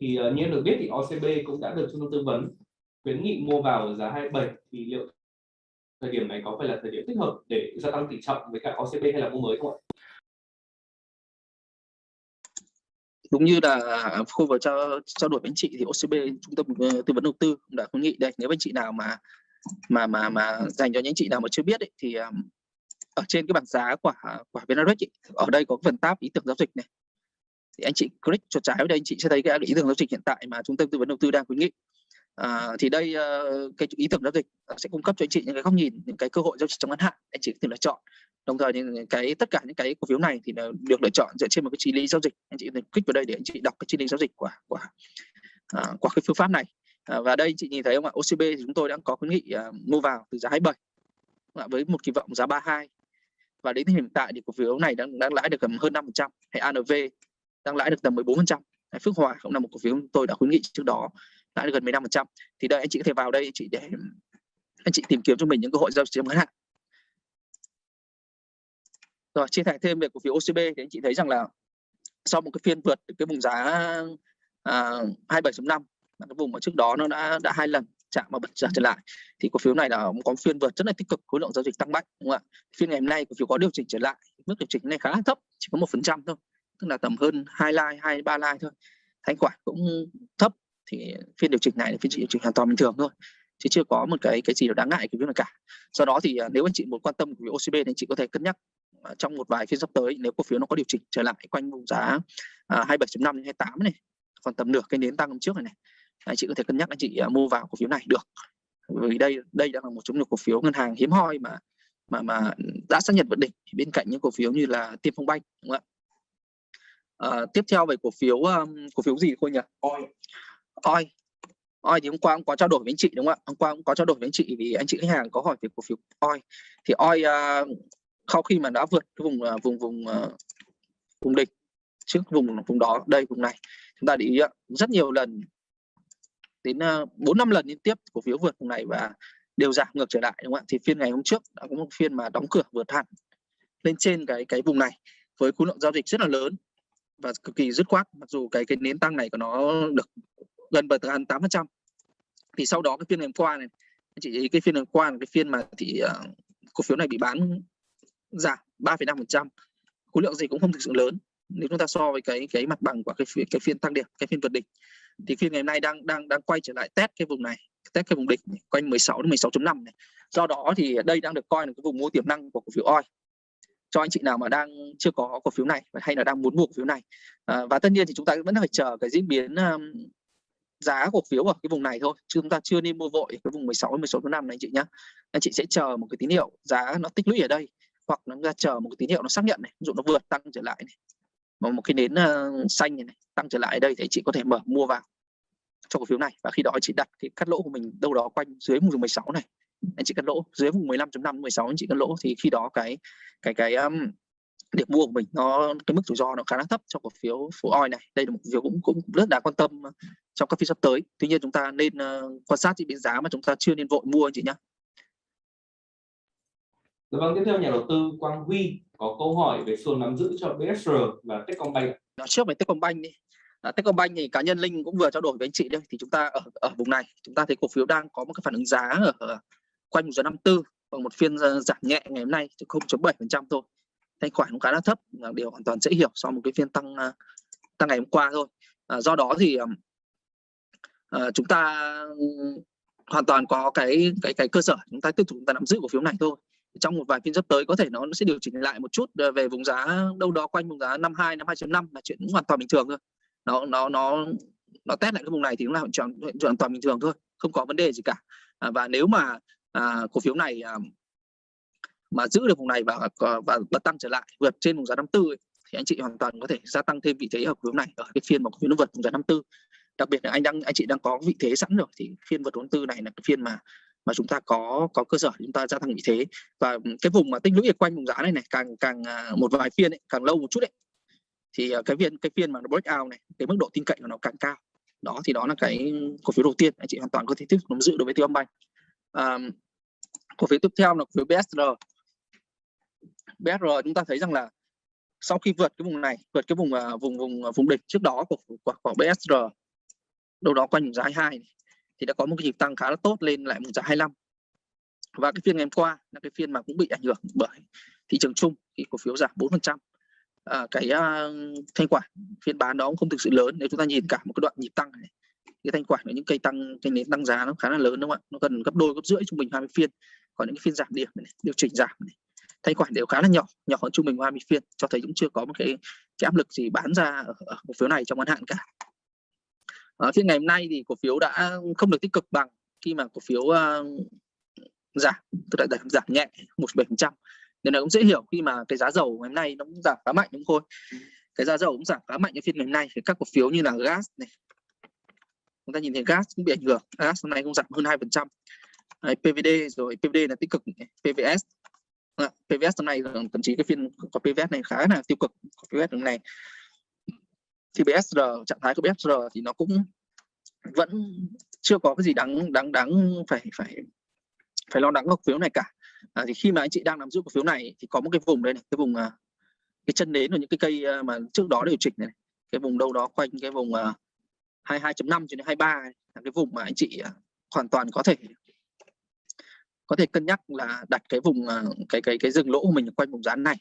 thì uh, như em được biết thì OCB cũng đã được trung tâm tư vấn khuyến nghị mua vào giá 27 thì liệu thời điểm này có phải là thời điểm thích hợp để gia tăng tỷ trọng với cả OCB hay là mua mới không ạ? đúng như là khu vừa trao trao đổi với anh chị thì OCB trung tâm ờ, tư vấn đầu tư cũng đã khuyến nghị đây nếu anh chị nào mà mà mà mà dành cho những chị nào mà chưa biết ấy, thì ờ, ở trên cái bảng giá của của VNRX ở đây có phần tab ý tưởng giao dịch này thì anh chị click chuột trái ở đây anh chị sẽ thấy cái ý tưởng giao dịch hiện tại mà trung tâm tư vấn đầu tư đang khuyến nghị à, thì đây uh, cái ý tưởng giao dịch ờ, sẽ cung cấp cho anh chị những cái góc nhìn những cái cơ hội giao dịch trong ngắn hạn anh chị có thể lựa chọn. Đồng thời những cái tất cả những cái cổ phiếu này thì được lựa chọn dựa trên một cái chi lý giao dịch. Anh chị có thể click vào đây để anh chị đọc cái chi lý giao dịch của của à, qua cái phương pháp này. À, và đây chị nhìn thấy không ạ? OCB thì chúng tôi đang có khuyến nghị à, mua vào từ giá 27 với một kỳ vọng giá 32 và đến hiện tại thì cổ phiếu này đang đang lãi được gần hơn 5% hay ANV đang lãi được tầm 14% Phước Hòa cũng là một cổ phiếu tôi đã khuyến nghị trước đó đã được gần 15% thì đây anh chị có thể vào đây anh chị để anh chị tìm kiếm cho mình những cơ hội giao dịch ngắn hạn. Rồi chia sẻ thêm về cổ phiếu OCB thì anh chị thấy rằng là sau một cái phiên vượt cái vùng giá à, 27.5 cái vùng mà trước đó nó đã đã hai lần chạm và bật trở trở lại thì cổ phiếu này là có phiên vượt rất là tích cực khối lượng giao dịch tăng mạnh đúng không ạ? Phiên ngày hôm nay cổ phiếu có điều chỉnh trở lại mức điều chỉnh này khá là thấp chỉ có một phần trăm thôi tức là tầm hơn hai like hai ba like thôi. Thanh khoản cũng thấp thì phiên điều chỉnh này là phiên điều chỉnh hoàn toàn bình thường thôi chứ chưa có một cái cái gì đáng ngại cái việc này cả. Do đó thì à, nếu anh chị muốn quan tâm của OCB thì anh chị có thể cân nhắc à, trong một vài phiên sắp tới nếu cổ phiếu nó có điều chỉnh trở lại quanh vùng giá à, uh, 27.5 đến 28 này còn tầm nửa cái nến tăng hôm trước này, này anh chị có thể cân nhắc anh chị mua vào cổ phiếu này được. Vì đây đây đang là một trong những cổ phiếu ngân hàng hiếm hoi mà mà mà đã xác nhận vận đỉnh bên cạnh những cổ phiếu như là Tiên Phong Banh đúng không ạ? À, tiếp theo về cổ phiếu um, cổ phiếu gì thôi nhỉ? Oi. Oi Oi thì hôm qua cũng có trao đổi với anh chị đúng không ạ? Hôm qua cũng có trao đổi với anh chị vì anh chị khách hàng có hỏi về cổ phiếu. Oi thì Oi uh, ờ, sau khi mà đã vượt cái vùng uh, vùng vùng uh, vùng đỉnh trước vùng vùng đó đây vùng này chúng ta để ý rất nhiều lần đến bốn năm lần liên tiếp cổ phiếu vượt vùng này và đều giảm ngược trở lại đúng không ạ? Thì phiên ngày hôm trước đã có một phiên mà đóng cửa vượt hẳn lên trên cái cái vùng này với khối lượng giao dịch rất là lớn và cực kỳ dứt khoát mặc dù cái cái nến tăng này của nó được gần bật gần tám phần trăm. Thì sau đó cái phiên ngày hôm qua này ý cái phiên ngày hôm qua là cái phiên mà thì uh, cổ phiếu này bị bán giảm 3,5 phần trăm. Khối lượng gì cũng không thực sự lớn. Nếu chúng ta so với cái cái mặt bằng của cái phiên cái phiên tăng điểm cái phiên vượt đỉnh thì phiên ngày hôm nay đang đang đang quay trở lại test cái vùng này test cái vùng đỉnh quanh 16 đến 16.5 này. Do đó thì đây đang được coi là cái vùng mua tiềm năng của cổ phiếu oi cho anh chị nào mà đang chưa có cổ phiếu này hay là đang muốn mua cổ phiếu này. À, và tất nhiên thì chúng ta vẫn phải chờ cái diễn biến um, giá cổ phiếu ở cái vùng này thôi chứ chúng ta chưa nên mua vội cái vùng 16 16 năm này anh chị nhé anh chị sẽ chờ một cái tín hiệu giá nó tích lũy ở đây hoặc nó ra chờ một cái tín hiệu nó xác nhận này ví dụ nó vượt tăng trở lại này mà một cái nến uh, xanh này, này tăng trở lại ở đây thì chị có thể mở mua vào cho cổ phiếu này. Và khi đó chị đặt cái cắt lỗ của mình đâu đó quanh dưới vùng 16 này anh chị cắt lỗ dưới vùng 15.5 16 anh chị cắt lỗ thì khi đó cái cái cái um, điểm mua của mình nó cái mức rủi ro nó khá là thấp cho cổ phiếu phố oi này đây là một phiếu cũng cũng rất đáng quan tâm trong các phiên sắp tới tuy nhiên chúng ta nên uh, quan sát diễn biến giá mà chúng ta chưa nên vội mua anh chị nhé Dạ vâng, tiếp theo nhà đầu tư Quang Huy có câu hỏi về xu nắm giữ cho BSR và Techcombank. Nói trước về Techcombank đi. À, Techcombank thì cá nhân Linh cũng vừa trao đổi với anh chị đây thì chúng ta ở ở vùng này chúng ta thấy cổ phiếu đang có một cái phản ứng giá ở, ở quanh một giờ 54 và một phiên giảm nhẹ ngày hôm nay chỉ 0.7% thôi. Thanh khoản cũng khá là thấp là điều hoàn toàn dễ hiểu sau một cái phiên tăng à, tăng ngày hôm qua thôi. À, do đó thì à, chúng ta hoàn toàn có cái cái cái cơ sở chúng ta tiếp tục chúng ta nắm giữ cổ phiếu này thôi. Trong một vài phiên sắp tới có thể nó sẽ điều chỉnh lại một chút à, về vùng giá đâu đó quanh vùng giá 52 52.5 là chuyện hoàn toàn bình thường thôi. Nó nó nó nó test lại cái vùng này thì cũng là chuyện, chuyện hoàn toàn bình thường thôi không có vấn đề gì cả. À, và nếu mà à, cổ phiếu này à, mà giữ được vùng này và và bật tăng trở lại vượt trên vùng giá 54 ấy, thì anh chị hoàn toàn có thể gia tăng thêm vị thế ở hướng này ở cái phiên mà cổ phiếu nó vượt vùng giá 54 đặc biệt là anh đang anh chị đang có vị thế sẵn rồi thì phiên vượt 54 này là cái phiên mà mà chúng ta có có cơ sở chúng ta gia tăng vị thế. Và cái vùng mà tích lũy quanh vùng giá này này càng càng à, một vài phiên ấy, càng lâu một chút đấy thì à, cái phiên cái phiên mà nó break out này cái mức độ tin cậy của nó càng cao. Đó thì đó là cái cổ phiếu đầu tiên anh chị hoàn toàn có thể tiếp tục nắm giữ đối với tiêu âm banh. À, cổ phiếu tiếp theo là cổ phiếu BSR BSR chúng ta thấy rằng là sau khi vượt cái vùng này vượt cái vùng uh, vùng vùng à, vùng địch trước đó của của, của BSR đâu đó quanh vùng giá 22 này, thì đã có một cái nhịp tăng khá là tốt lên lại vùng giá 25 và cái phiên ngày hôm qua là cái phiên mà cũng bị ảnh hưởng bởi thị trường chung thì cổ phiếu giảm 4 phần trăm. À, cái uh, thanh khoản phiên bán đó cũng không thực sự lớn nếu chúng ta nhìn cả một cái đoạn nhịp tăng này cái thanh khoản ở những cây tăng cây nến tăng giá nó khá là lớn đúng không ạ? Nó gần gấp đôi gấp rưỡi trung bình 20 phiên. Còn những cái phiên giảm điểm này, điều chỉnh giảm này thanh khoản đều khá là nhỏ nhỏ hơn trung bình 20 phiên cho thấy cũng chưa có một cái, cái áp lực gì bán ra ở, ở cổ phiếu này trong ngắn hạn cả. Ở phiên ngày hôm nay thì cổ phiếu đã không được tích cực bằng khi mà cổ phiếu uh, giảm tức là giảm, nhẹ một bảy phần trăm. Nên là cũng dễ hiểu khi mà cái giá dầu ngày hôm nay nó cũng giảm khá mạnh đúng không thôi cái giá dầu cũng giảm khá mạnh ở phiên ngày hôm nay thì các cổ phiếu như là gas này chúng ta nhìn thấy gas cũng bị ảnh hưởng. Gas hôm nay cũng giảm hơn hai phần trăm. PVD rồi PVD là tích cực PVS Vâng PVS hôm nay thậm chí cái phiên có PVS này khá là tiêu cực PVS hôm nay thì BSR trạng thái của BSR thì nó cũng vẫn chưa có cái gì đáng đáng đáng phải phải phải lo lắng cổ phiếu này cả. À, thì khi mà anh chị đang nắm giữ cổ phiếu này thì có một cái vùng đây này cái vùng à, cái chân nến của những cái cây à, mà trước đó điều chỉnh này, cái vùng đâu đó quanh cái vùng à, 22.5 cho đến 23 là cái vùng mà anh chị hoàn toàn có thể có thể cân nhắc là đặt cái vùng ờ, cái cái cái dừng lỗ của mình quanh vùng giá này.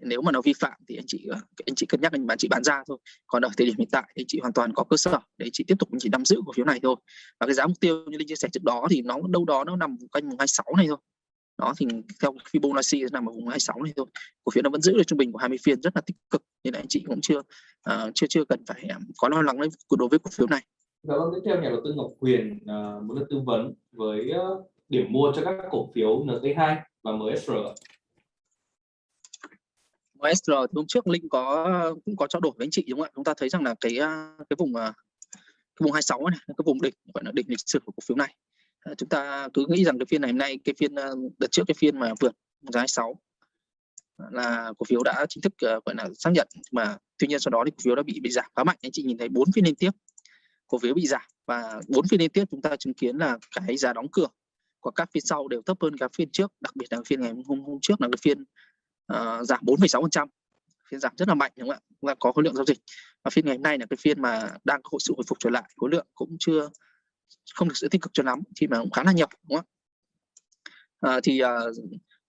Nếu mà nó vi phạm thì anh chị ờ, anh chị cân nhắc anh bán chị bán ra thôi. Còn ở thời điểm hiện tại thì chị hoàn toàn có cơ sở để chị tiếp tục chỉ nắm giữ cổ phiếu này thôi. Và cái giá mục tiêu như linh chia sẻ trước đó thì nó đâu đó nó nằm quanh vùng 26 này thôi. Đó thì theo Fibonacci nằm ở vùng 26 này thôi. Cổ phiếu nó vẫn giữ được trung bình của 20 phiên rất là tích cực nên là anh chị cũng chưa uh, chưa chưa cần phải um, có lo lắng đối với cổ phiếu này. Dạ vâng, tiếp theo nhà đầu tư Ngọc Quyền uh, muốn được tư vấn với uh, điểm mua cho các cổ phiếu NT2 và MSR. MSR thì hôm trước Linh có cũng có trao đổi với anh chị đúng không ạ? Chúng ta thấy rằng là cái à, cái vùng à, cái vùng 26 này, cái vùng đỉnh gọi là đỉnh lịch sử của cổ phiếu này à, chúng ta cứ nghĩ rằng cái phiên này hôm nay cái phiên đợt trước cái phiên mà vượt giá 26 là cổ phiếu đã chính thức gọi là xác nhận mà tuy nhiên sau đó thì cổ phiếu đã bị bị giảm khá mạnh anh chị nhìn thấy bốn phiên liên tiếp cổ phiếu bị giảm và bốn phiên liên tiếp chúng ta chứng kiến là cái giá đóng cửa của các phiên sau đều thấp hơn các phiên trước đặc biệt là phiên ngày hôm hôm trước là cái phiên uh, giảm 4,6 phần trăm. Phiên giảm rất là mạnh đúng không ạ? Và có khối lượng giao dịch. Và phiên ngày hôm nay là cái phiên mà đang có sự hồi phục trở lại khối lượng cũng chưa không được sự tích cực cho lắm khi mà cũng khá là nhập đúng không à, thì uh,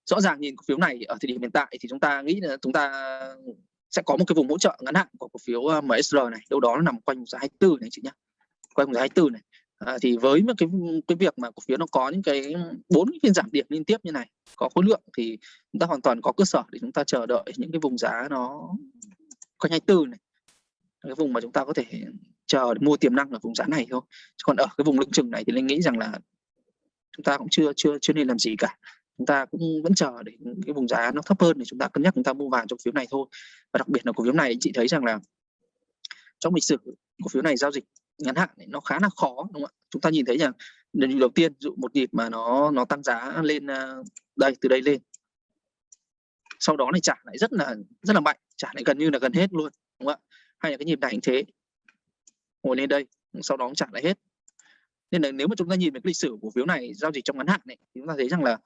rõ ràng nhìn cổ phiếu này ở thời điểm hiện tại thì chúng ta nghĩ là chúng ta sẽ có một cái vùng hỗ trợ ngắn hạn của cổ phiếu MSR này. Đâu đó nó nằm quanh giá 24 này chị nhé quanh giá 24 này à, thì với một cái cái việc mà cổ phiếu nó có những cái bốn phiên giảm điểm liên tiếp như này có khối lượng thì chúng ta hoàn toàn có cơ sở để chúng ta chờ đợi những cái vùng giá nó quanh 24 này. Cái vùng mà chúng ta có thể chờ để mua tiềm năng ở vùng giá này thôi. Còn ở cái vùng lưng chừng này thì linh nghĩ rằng là chúng ta cũng chưa chưa chưa nên làm gì cả. Chúng ta cũng vẫn chờ để cái vùng giá nó thấp hơn để chúng ta cân nhắc chúng ta mua vàng trong phiếu này thôi. Và đặc biệt là cổ phiếu này chị thấy rằng là trong lịch sử cổ phiếu này giao dịch ngắn hạn nó khá là khó, đúng không ạ? Chúng ta nhìn thấy rằng lần đầu tiên dụ một nhịp mà nó nó tăng giá lên à, đây, từ đây lên. Sau đó này trả lại rất là rất là mạnh, trả lại gần như là gần hết luôn, đúng không ạ? Hay là cái nhịp này cũng thế. Ngồi lên đây, sau đó trả lại hết. Nên là nếu mà chúng ta nhìn về cái lịch sử của phiếu này giao dịch trong ngắn hạn này, thì chúng ta thấy rằng là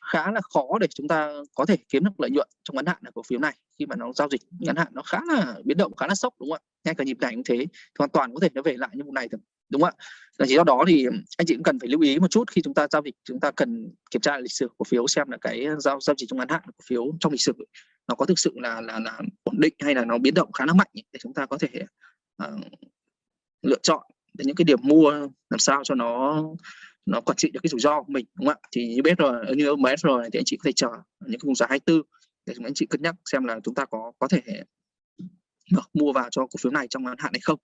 khá là khó để chúng ta có thể kiếm được lợi nhuận trong ngắn hạn ở cổ phiếu này. Khi mà nó giao dịch ngắn hạn nó khá là biến động khá là sốc đúng không ạ? Ngay cả nhịp này cũng thế thì hoàn toàn có thể nó về lại như vụ này thôi đúng không ạ? Là chỉ do đó thì anh chị cũng cần phải lưu ý một chút khi chúng ta giao dịch chúng ta cần kiểm tra lịch sử cổ phiếu xem là cái giao giao dịch trong ngắn hạn cổ phiếu trong lịch sử nó có thực sự là là là ổn định hay là nó biến động khá là mạnh để chúng ta có thể uh, lựa chọn những cái điểm mua làm sao cho nó nó quản trị được cái rủi ro của mình đúng không ạ? Thì như biết rồi như OMS rồi thì anh chị có thể chờ những cái vùng giá 24 để chúng anh chị cân nhắc xem là chúng ta có có thể mua vào cho cổ phiếu này trong ngắn hạn hay không.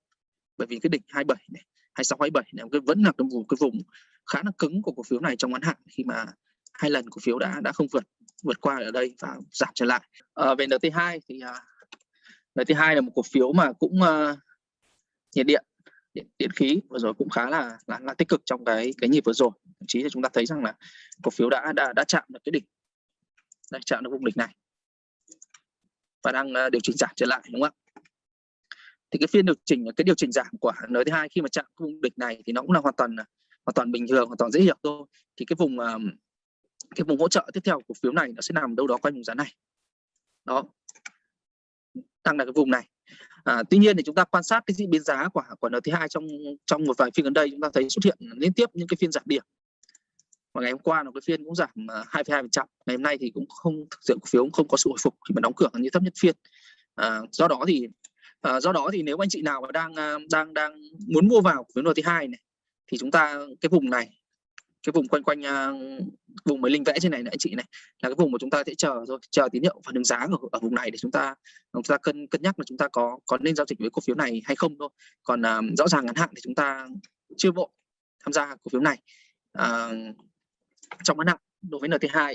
Bởi vì cái đỉnh 27 này 26 27 này cái vẫn là cái vùng cái vùng khá là cứng của cổ phiếu này trong ngắn hạn khi mà hai lần cổ phiếu đã đã không vượt vượt qua ở đây và giảm trở lại. Ờ, à, về NT2 thì uh, NT2 là một cổ phiếu mà cũng uh, nhiệt điện điện, điện khí vừa rồi cũng khá là, là là tích cực trong cái cái nhịp vừa rồi. Thậm chí là chúng ta thấy rằng là cổ phiếu đã đã đã chạm được cái đỉnh. Đã chạm được vùng đỉnh này. Và đang uh, điều chỉnh giảm trở lại đúng không ạ? Thì cái phiên điều chỉnh cái điều chỉnh giảm của nửa thứ hai khi mà chạm vùng đỉnh này thì nó cũng là hoàn toàn à, hoàn toàn bình thường hoàn toàn dễ hiểu thôi. Thì cái vùng uh, cái vùng hỗ trợ tiếp theo của cổ phiếu này nó sẽ nằm đâu đó quanh vùng giá này. Đó. Đang là cái vùng này à, tuy nhiên thì chúng ta quan sát cái diễn biến giá của của NT2 trong trong một vài phiên gần đây chúng ta thấy xuất hiện liên tiếp những cái phiên giảm điểm. Và ngày hôm qua là cái phiên cũng giảm à, 2,2% ngày hôm nay thì cũng không thực sự cổ phiếu cũng không có sự hồi phục khi mà đóng cửa như thấp nhất phiên. À, do đó thì à, do đó thì nếu anh chị nào mà đang à, đang đang muốn mua vào cổ phiếu NT2 này thì chúng ta cái vùng này cái vùng quanh quanh uh, vùng mới linh vẽ trên này nữa anh chị này là cái vùng mà chúng ta sẽ chờ rồi chờ tín hiệu phản ứng giá ở, ở vùng này để chúng ta chúng ta cân cân nhắc là chúng ta có có nên giao dịch với cổ phiếu này hay không thôi. Còn uh, rõ ràng ngắn hạn thì chúng ta chưa vội tham gia cổ phiếu này. Uh, trong ngắn hạn đối với NT2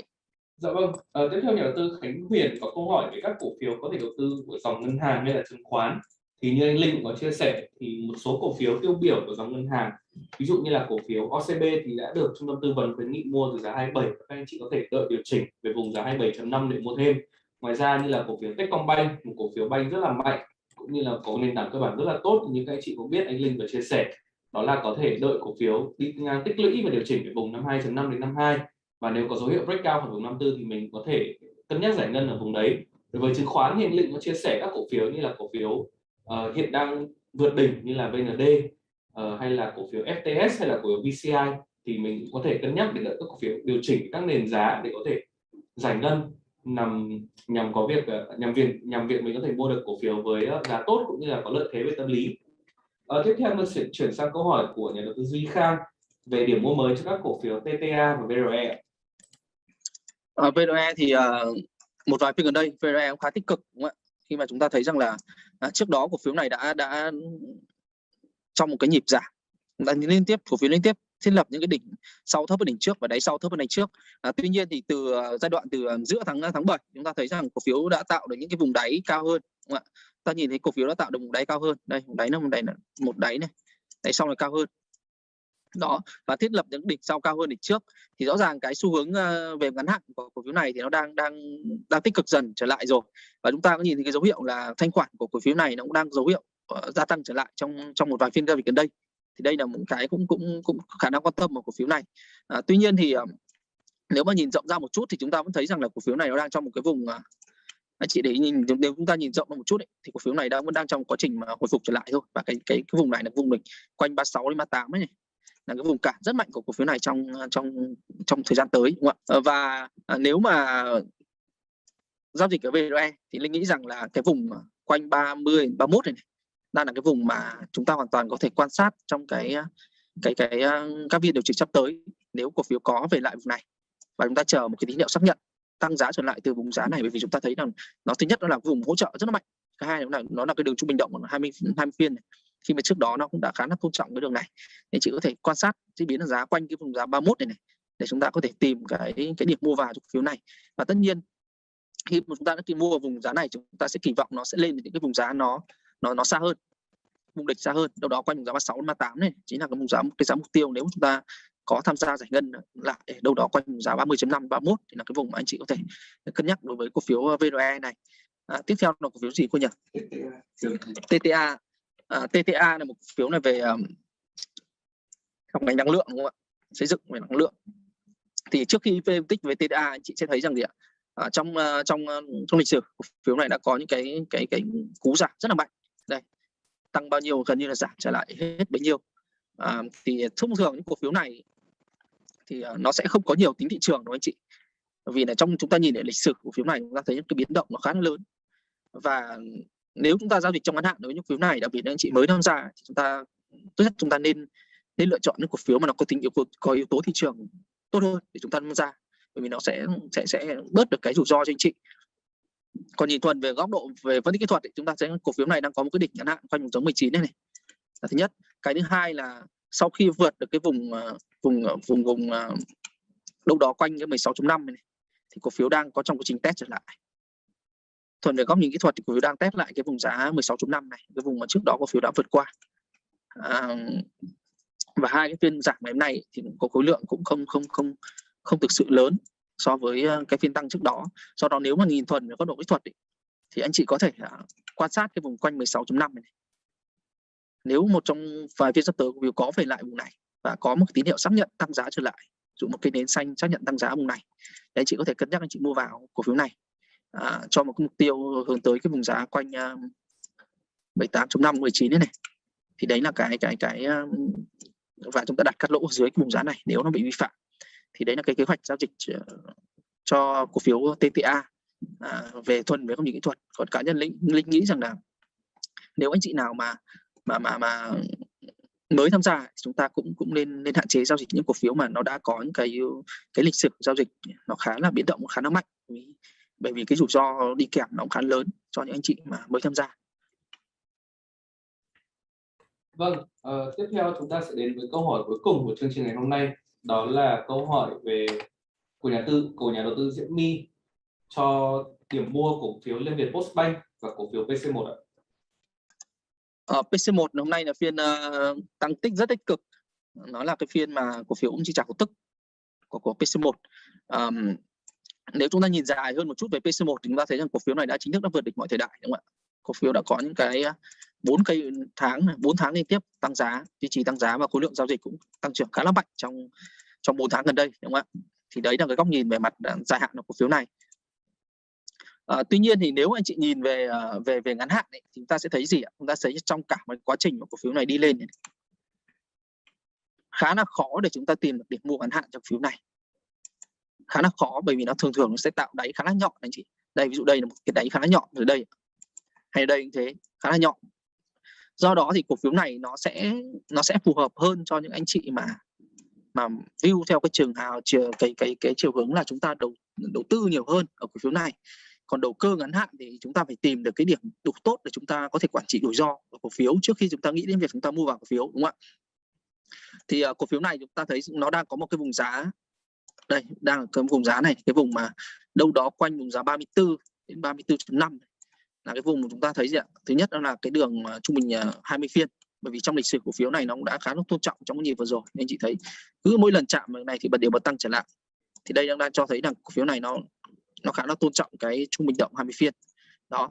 Dạ vâng, à, tiếp theo nhà đầu tư Khánh Huyền có câu hỏi về các cổ phiếu có thể đầu tư của dòng ngân hàng hay là chứng khoán thì như anh Linh có chia sẻ, thì một số cổ phiếu tiêu biểu của dòng ngân hàng, ví dụ như là cổ phiếu OCB thì đã được trung tâm tư vấn khuyến nghị mua từ giá 27 các anh chị có thể đợi điều chỉnh về vùng giá 27.5 để mua thêm. Ngoài ra như là cổ phiếu Techcombank, một cổ phiếu banh rất là mạnh, cũng như là có nền tảng cơ bản rất là tốt, như các anh chị cũng biết, anh Linh vừa chia sẻ. Đó là có thể đợi cổ phiếu đi ngang tích lũy và điều chỉnh về vùng 52.5 đến 52 và nếu có dấu hiệu breakout ở vùng 54 thì mình có thể cân nhắc giải ngân ở vùng đấy. Đối với chứng khoán thì anh Linh có chia sẻ các cổ phiếu như là cổ phiếu uh, hiện đang vượt đỉnh như là VND uh, ờ, hay là cổ phiếu FTS hay là cổ phiếu VCI thì mình có thể cân nhắc để đợi các cổ phiếu điều chỉnh các nền giá để có thể giải ngân nằm nhằm có việc ờ, nhằm việc nhằm việc mình có thể mua được cổ phiếu với giá tốt cũng như là có lợi thế về tâm lý. à, tiếp theo mình sẽ chuyển sang câu hỏi của nhà đầu tư Duy Khang về điểm mua mới cho các cổ phiếu TTA và VRE. Ở VRE thì uh, một vài phiên gần đây VRE cũng khá tích cực đúng không ạ? khi mà chúng ta thấy rằng là à, trước đó cổ phiếu này đã đã trong một cái nhịp giảm đã liên tiếp cổ phiếu liên tiếp thiết lập những cái đỉnh sau thấp hơn đỉnh trước và đáy sau thấp hơn đỉnh trước. À, tuy nhiên thì từ à, giai đoạn từ à, giữa tháng à, tháng 7 chúng ta thấy rằng cổ phiếu đã tạo được những cái vùng đáy cao hơn đúng không ạ? Ta nhìn thấy cổ phiếu đã tạo được vùng đáy cao hơn. Đây vùng đáy nó một đáy một đáy này đáy sau này cao hơn đó và thiết lập những đỉnh sau cao hơn đỉnh trước. Thì rõ ràng cái xu hướng ờ, về ngắn hạn của cổ phiếu này thì nó đang đang đang tích cực dần trở lại rồi. Và chúng ta có nhìn thấy cái dấu hiệu là thanh khoản của cổ phiếu này nó cũng đang dấu hiệu uh, gia tăng trở lại trong trong một vài phiên giao dịch gần đây. Thì đây là một cái cũng cũng cũng khả năng quan tâm của cổ phiếu này. À, tuy nhiên thì uh, nếu mà nhìn rộng ra một chút thì chúng ta vẫn thấy rằng là cổ phiếu này nó đang trong một cái vùng uh, anh chị để nhìn nếu chúng ta nhìn rộng một chút ấy, thì cổ phiếu này đang vẫn đang trong quá trình mà hồi phục trở lại thôi. Và cái cái cái vùng này là vùng mình quanh 36 đến 38 ấy này là cái vùng cản rất mạnh của cổ phiếu này trong à, trong trong thời gian tới đúng không ạ? Ờ, và à, nếu mà giao dịch ở VRE thì linh nghĩ rằng là cái vùng quanh 30 31 này, này đang là cái vùng mà chúng ta hoàn toàn có thể quan sát trong cái à, cái cái các phiên điều chỉnh sắp tới nếu cổ phiếu có về lại vùng này và chúng ta chờ một cái tín hiệu xác nhận tăng giá trở lại từ vùng giá này bởi vì chúng ta thấy rằng nó thứ nhất nó là vùng hỗ trợ rất là mạnh cái hai là nó là cái đường trung bình động của 20 20 phiên này khi mà trước đó nó cũng đã khá là tôn trọng cái đường này. Thì chị có thể quan sát diễn biến giá quanh cái vùng giá 31 này này để chúng ta có thể tìm cái cái điểm mua vào cho cổ phiếu này. Và tất nhiên khi mà chúng ta đã tìm mua vào vùng giá này chúng ta sẽ kỳ vọng nó sẽ lên những cái vùng giá nó nó nó xa hơn vùng địch xa hơn. Đâu đó quanh vùng giá 36 38 này chính là cái vùng giá cái giá mục tiêu nếu chúng ta có tham gia giải ngân lại đâu đó quanh vùng giá 30.5 31 thì là cái vùng mà anh chị có thể cân nhắc đối với cổ phiếu VRE này. À, tiếp theo là cổ phiếu gì cô nhỉ? TTA à, TTA là một cổ phiếu này về um, trong ngành năng lượng đúng không ạ? Xây dựng về năng lượng. Thì trước khi phân tích về TTA anh chị sẽ thấy rằng gì ạ? À, trong uh, trong trong lịch sử cổ phiếu này đã có những cái cái cái cú giảm rất là mạnh. Đây tăng bao nhiêu gần như là giảm trở lại hết bấy nhiêu. À, thì thông thường những cổ phiếu này thì ờ, nó sẽ không có nhiều tính thị trường đâu anh chị. Vì là trong chúng ta nhìn lại lịch sử cổ phiếu này chúng ta thấy những cái biến động nó khá là lớn. Và nếu chúng ta giao dịch trong ngắn hạn đối với những phiếu này đặc biệt là anh chị mới tham gia thì chúng ta tốt nhất chúng ta nên nên lựa chọn những cổ phiếu mà nó có tính yếu có yếu tố thị trường tốt hơn để chúng ta tham gia. Bởi vì nó sẽ sẽ sẽ bớt được cái rủi ro cho anh chị. Còn nhìn thuần về góc độ về phân tích kỹ thuật thì chúng ta sẽ cổ phiếu này đang có một cái đỉnh ngắn hạn quanh vùng giống 19 này này. Là thứ nhất. Cái thứ hai là sau khi vượt được cái vùng à, à, vùng vùng vùng đâu đó quanh cái 16.5 này, này thì cổ phiếu đang có trong quá trình test trở lại thuần về góc nhìn kỹ thuật thì cổ phiếu đang test lại cái vùng giá 16.5 này cái vùng mà trước đó cổ phiếu đã vượt qua. À, và hai cái phiên giảm ngày hôm nay thì có khối lượng cũng không không không không thực sự lớn so với ờ, cái phiên tăng trước đó. Do đó nếu mà nhìn thuần về góc độ kỹ thuật ý, thì anh chị có thể ờ, quan sát cái vùng quanh 16.5 này, này. Nếu một trong vài phiên sắp tới cổ phiếu có về lại vùng này và có một tín hiệu xác nhận tăng giá trở lại dụ một cây nến xanh xác nhận tăng giá vùng này thì anh chị có thể cân nhắc anh chị mua vào cổ phiếu này à, cho một cái mục tiêu hướng tới cái vùng giá quanh uh, 78.5 19 này này. Thì đấy là cái cái cái à, và chúng ta đặt cắt lỗ dưới cái vùng giá này nếu nó bị vi phạm. Thì đấy là cái kế hoạch giao dịch à, cho cổ phiếu TTA à, về thuần về công nghệ kỹ thuật. Còn cá nhân linh, linh nghĩ rằng là nếu anh chị nào mà mà mà mà mới tham gia chúng ta cũng cũng nên nên hạn chế giao dịch những cổ phiếu mà nó đã có những cái cái lịch sử giao dịch. Nó khá là biến động khá là mạnh bởi vì cái rủi ro đi kèm nó cũng khá lớn cho những anh chị mà mới tham gia Vâng, uh, tiếp theo chúng ta sẽ đến với câu hỏi cuối cùng của chương trình ngày hôm nay đó là câu hỏi về của nhà tư của nhà đầu tư Diễm My cho điểm mua cổ phiếu Liên Việt Postbank và cổ phiếu PC1 ạ. Ở ờ, PC1 hôm nay là phiên uh, tăng tích rất tích cực. Nó là cái phiên mà cổ phiếu cũng chi trả cổ tức của của PC1. Um, nếu chúng ta nhìn dài hơn một chút về PC1 thì chúng ta thấy rằng cổ phiếu này đã chính thức đã vượt địch mọi thời đại đúng không ạ? Cổ phiếu đã có những cái à, bốn cây tháng bốn tháng liên tiếp tăng giá duy trì tăng giá và khối lượng giao dịch cũng tăng trưởng khá là mạnh trong trong bốn tháng gần đây đúng không ạ? Thì đấy là cái góc nhìn về mặt à, dài hạn của cổ phiếu này. À, tuy nhiên thì nếu anh chị nhìn về à, về về ngắn hạn ấy, thì chúng ta sẽ thấy gì ạ? Chúng ta thấy trong cả một quá trình của cổ phiếu này đi lên này, khá là khó để chúng ta tìm được điểm mua ngắn hạn trong phiếu này khá là khó bởi vì nó thường thường nó sẽ tạo đáy khá là nhọn anh chị. Đây ví dụ đây là một cái đáy khá là nhọn ở đây. Hay đây cũng thế khá là nhọn. Do đó thì cổ phiếu này nó sẽ nó sẽ phù hợp hơn cho những anh chị mà mà view theo cái trường hào chiều cái cái cái chiều hướng là chúng ta đầu đầu tư nhiều hơn ở cổ phiếu này. Còn đầu cơ ngắn hạn thì chúng ta phải tìm được cái điểm đủ tốt để chúng ta có thể quản trị rủi ro ở cổ phiếu trước khi chúng ta nghĩ đến việc chúng ta mua vào cổ phiếu đúng không ạ? Thì uh, cổ phiếu này chúng ta thấy nó đang có một cái vùng giá đây, đang ở cái vùng giá này, cái vùng mà đâu đó quanh vùng giá 34 đến 34.5 là cái vùng mà chúng ta thấy gì ạ? Thứ nhất đó là cái đường trung bình à, 20 phiên. Bởi vì trong lịch sử cổ phiếu này nó cũng đã khá là tôn trọng trong cái nhịp vừa rồi. Nên chị thấy cứ mỗi lần chạm này thì bật điều bật tăng trở lại. Thì đây đang đang cho thấy rằng cổ phiếu này nó nó khá là tôn trọng cái trung bình động 20 phiên. Đó.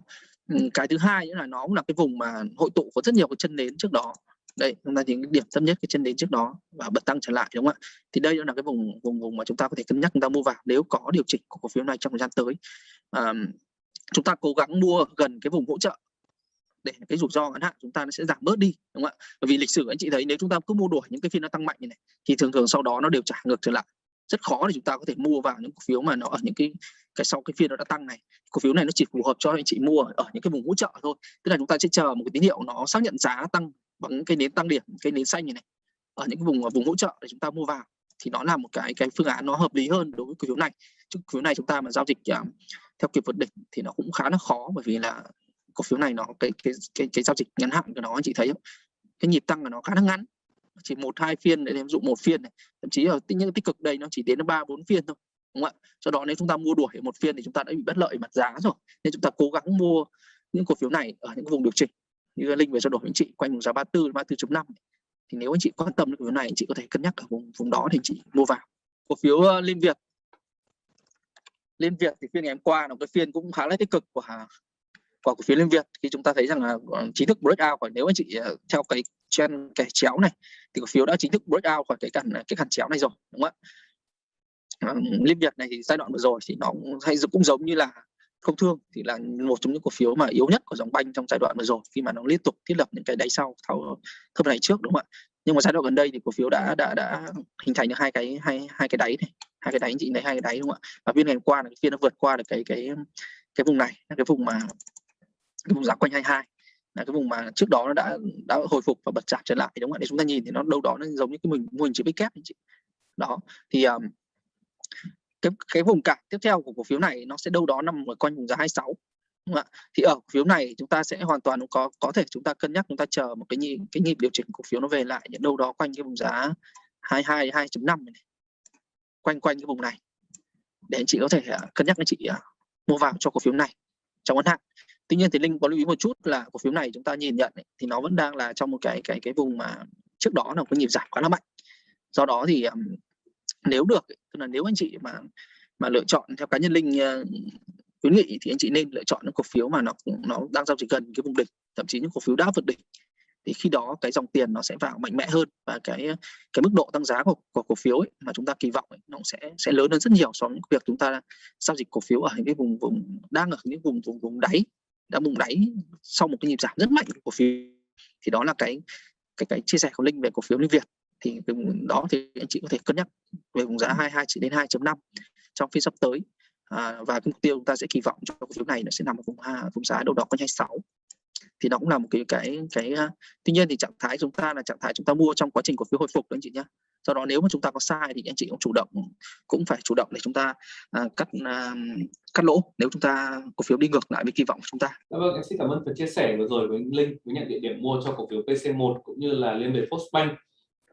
Cái thứ hai nữa là nó cũng là cái vùng mà hội tụ có rất nhiều cái chân nến trước đó đây chúng ta nhìn điểm thấp nhất cái chân đến trước đó và bật tăng trở lại đúng không ạ? Thì đây là cái vùng vùng vùng mà chúng ta có thể cân nhắc chúng ta mua vào nếu có điều chỉnh của cổ phiếu này trong thời gian tới. À, chúng ta cố gắng mua gần cái vùng hỗ trợ để cái rủi ro ngắn hạn chúng ta nó sẽ giảm bớt đi đúng không ạ? Bởi vì lịch sử anh chị thấy nếu chúng ta cứ mua đuổi những cái phiên nó tăng mạnh như này thì thường thường sau đó nó đều trả ngược trở lại. Rất khó để chúng ta có thể mua vào những cổ phiếu mà nó ở những cái cái sau cái phiên nó đã tăng này. Cổ phiếu này nó chỉ phù hợp cho anh chị mua ở những cái vùng hỗ trợ thôi. Tức là chúng ta sẽ chờ một cái tín hiệu nó xác nhận giá tăng bằng cái nến tăng điểm cái nến xanh như này ở những vùng vùng hỗ trợ để chúng ta mua vào thì nó là một cái cái phương án nó hợp lý hơn đối với cổ phiếu này. Chứ cổ phiếu này chúng ta mà giao dịch uh, theo kiểu vượt đỉnh thì nó cũng khá là khó bởi vì là cổ phiếu này nó cái cái cái, cái giao dịch ngắn hạn của nó anh chị thấy không? Cái nhịp tăng của nó khá là ngắn chỉ một hai phiên để em dụ một phiên này thậm chí ở những tích cực đây nó chỉ đến ba bốn phiên thôi đúng không ạ? Sau đó nếu chúng ta mua đuổi một phiên thì chúng ta đã bị bất lợi mặt giá rồi nên chúng ta cố gắng mua những cổ phiếu này ở những vùng điều chỉnh như linh về trao đổi với anh chị quanh vùng giá 34 34.5 thì nếu anh chị quan tâm đến cổ phiếu này anh chị có thể cân nhắc ở vùng vùng đó thì anh chị mua vào. Cổ phiếu uh, Liên Việt. Liên Việt thì phiên ngày hôm qua là cái phiên cũng khá là tích cực của của cổ phiếu Liên Việt. Khi chúng ta thấy rằng là ờ, chính thức breakout khỏi nếu anh chị ờ, theo cái trend kẻ chéo này thì cổ phiếu đã chính thức breakout khỏi cái cản cái cản chéo này rồi đúng không ạ? Liên Việt này thì giai đoạn vừa rồi thì nó hay cũng giống như là không thương thì là một trong những cổ phiếu mà yếu nhất của dòng banh trong giai đoạn vừa rồi khi mà nó liên tục thiết lập những cái đáy sau thao thấp này trước đúng không ạ? Nhưng mà giai đoạn gần đây thì cổ phiếu đã đã đã hình thành được hai cái hai hai cái đáy này hai cái đáy chị thấy hai cái đáy đúng không ạ? Và phiên ngày hôm qua là cái phiên nó vượt qua được cái cái cái vùng này cái vùng mà cái vùng giá quanh 22 là cái vùng mà trước đó nó đã đã hồi phục và bật giảm trở lại đúng không ạ? Để chúng ta nhìn thì nó đâu đó nó giống như cái mình mô hình chữ kép anh chị. Đó thì um, cái cái vùng cản tiếp theo của cổ phiếu này nó sẽ đâu đó nằm ở quanh vùng giá 26 đúng không ạ? Thì ở cổ phiếu này chúng ta sẽ hoàn toàn có có thể chúng ta cân nhắc chúng ta chờ một cái nhịp cái nhịp điều chỉnh cổ phiếu nó về lại những đâu đó quanh cái vùng giá 22 2.5 này quanh quanh cái vùng này. Để anh chị có thể uh, cân nhắc anh chị uh, mua vào cho cổ phiếu này trong ngắn hạn. Tuy nhiên thì linh có lưu ý một chút là cổ phiếu này chúng ta nhìn nhận ấy, thì nó vẫn đang là trong một cái cái cái vùng mà trước đó là có cái nhịp giảm khá là mạnh. Do đó thì um, nếu được tức là nếu anh chị mà mà lựa chọn theo cá nhân linh ờ, khuyến nghị thì anh chị nên lựa chọn những cổ phiếu mà nó nó đang giao dịch gần cái vùng đỉnh thậm chí những cổ phiếu đã vượt đỉnh. Thì khi đó cái dòng tiền nó sẽ vào mạnh mẽ hơn và cái cái mức độ tăng giá của, của cổ phiếu ấy, mà chúng ta kỳ vọng ấy, nó sẽ sẽ lớn hơn rất nhiều so với việc chúng ta giao dịch cổ phiếu ở những cái vùng vùng đang ở những vùng vùng vùng đáy đã vùng đáy sau một cái nhịp giảm rất mạnh của cổ phiếu. Thì đó là cái cái cái chia sẻ của linh về cổ phiếu liên việt thì cái vùng đó thì anh chị có thể cân nhắc về vùng giá 22 chỉ đến 2.5 trong phiên sắp tới à, và cái mục tiêu chúng ta sẽ kỳ vọng cho cổ phiếu này nó sẽ nằm ở vùng ha, vùng giá đâu đó quanh 26 thì nó cũng là một cái cái cái tuy nhiên thì trạng thái chúng ta là trạng thái chúng ta mua trong quá trình cổ phiếu hồi phục đó anh chị nhé do đó nếu mà chúng ta có sai thì anh chị cũng chủ động cũng phải chủ động để chúng ta à, cắt à, cắt lỗ nếu chúng ta cổ phiếu đi ngược lại với kỳ vọng của chúng ta. Dạ vâng, em xin cảm ơn phần chia sẻ vừa rồi với Linh với nhận địa điểm mua cho cổ phiếu PC1 cũng như là Liên Việt Postbank.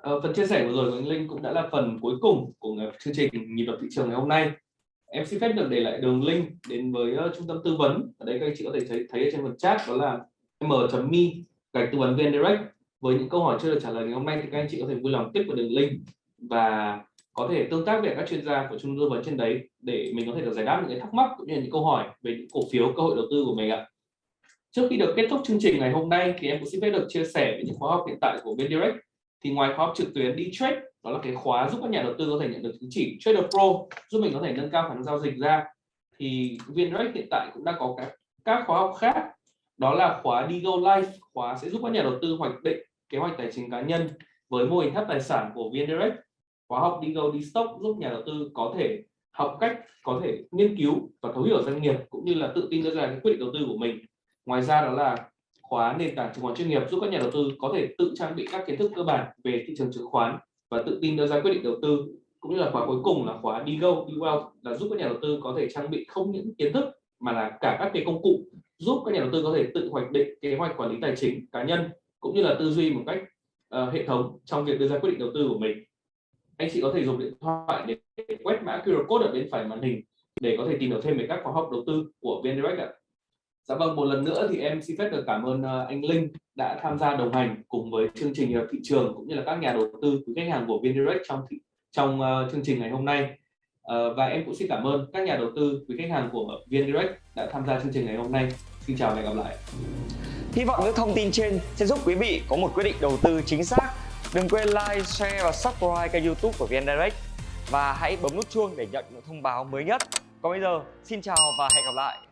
À, phần chia sẻ vừa rồi của anh Linh cũng đã là phần cuối cùng của chương trình nhịp đập thị trường ngày hôm nay. Em xin phép được để lại đường link đến với uh, trung tâm tư vấn. Ở đây các anh chị có thể thấy thấy ở trên phần chat đó là m.me gạch tư vấn viên direct với những câu hỏi chưa được trả lời ngày hôm nay thì các anh chị có thể vui lòng tiếp vào đường link và có thể tương tác với các chuyên gia của trung tâm tư vấn trên đấy để mình có thể được giải đáp những cái thắc mắc cũng như những câu hỏi về những cổ phiếu cơ hội đầu tư của mình ạ trước khi được kết thúc chương trình ngày hôm nay thì em cũng xin phép được chia sẻ về những khóa học hiện tại của bên direct thì ngoài khóa học trực tuyến đi trade, đó là cái khóa giúp các nhà đầu tư có thể nhận được chứng chỉ trader pro, giúp mình có thể nâng cao khả năng giao dịch ra. Thì viên hiện tại cũng đã có các các khóa học khác. Đó là khóa đi go Life, khóa sẽ giúp các nhà đầu tư hoạch định kế hoạch tài chính cá nhân với mô hình tháp tài sản của VN khóa học Digo đi stock giúp nhà đầu tư có thể học cách, có thể nghiên cứu và thấu hiểu doanh nghiệp, cũng như là tự tin đưa ra cái quyết định đầu tư của mình. Ngoài ra đó là khóa nền tảng chứng khoán chuyên nghiệp giúp các nhà đầu tư có thể tự trang bị các kiến thức cơ bản về thị trường chứng khoán và tự tin đưa ra quyết định đầu tư cũng như là khóa cuối cùng là khóa đi go Đi Well là giúp các nhà đầu tư có thể trang bị không những kiến thức mà là cả các cái công cụ giúp các nhà đầu tư có thể tự hoạch định kế hoạch quản lý tài chính cá nhân cũng như là tư duy một cách uh, hệ thống trong việc đưa ra quyết định đầu tư của mình anh chị có thể dùng điện thoại để quét mã QR code ở bên phải màn hình để có thể tìm hiểu thêm về các khóa học đầu tư của VNDirect ạ. Dạ vâng, một lần nữa thì em xin phép được cảm ơn ờ, anh Linh đã tham gia đồng hành cùng với chương trình thị trường cũng như là các nhà đầu tư quý khách hàng của VNDirect trong thị, trong uh, chương trình ngày hôm nay. Uh, và em cũng xin cảm ơn các nhà đầu tư quý khách hàng của VNDirect đã tham gia chương trình ngày hôm nay. Xin chào và hẹn gặp lại. Hy vọng những thông tin trên sẽ giúp quý vị có một quyết định đầu tư chính xác. Đừng quên like, share và subscribe kênh youtube của VinDirect và hãy bấm nút chuông để nhận những thông báo mới nhất. Còn bây giờ, xin chào và hẹn gặp lại.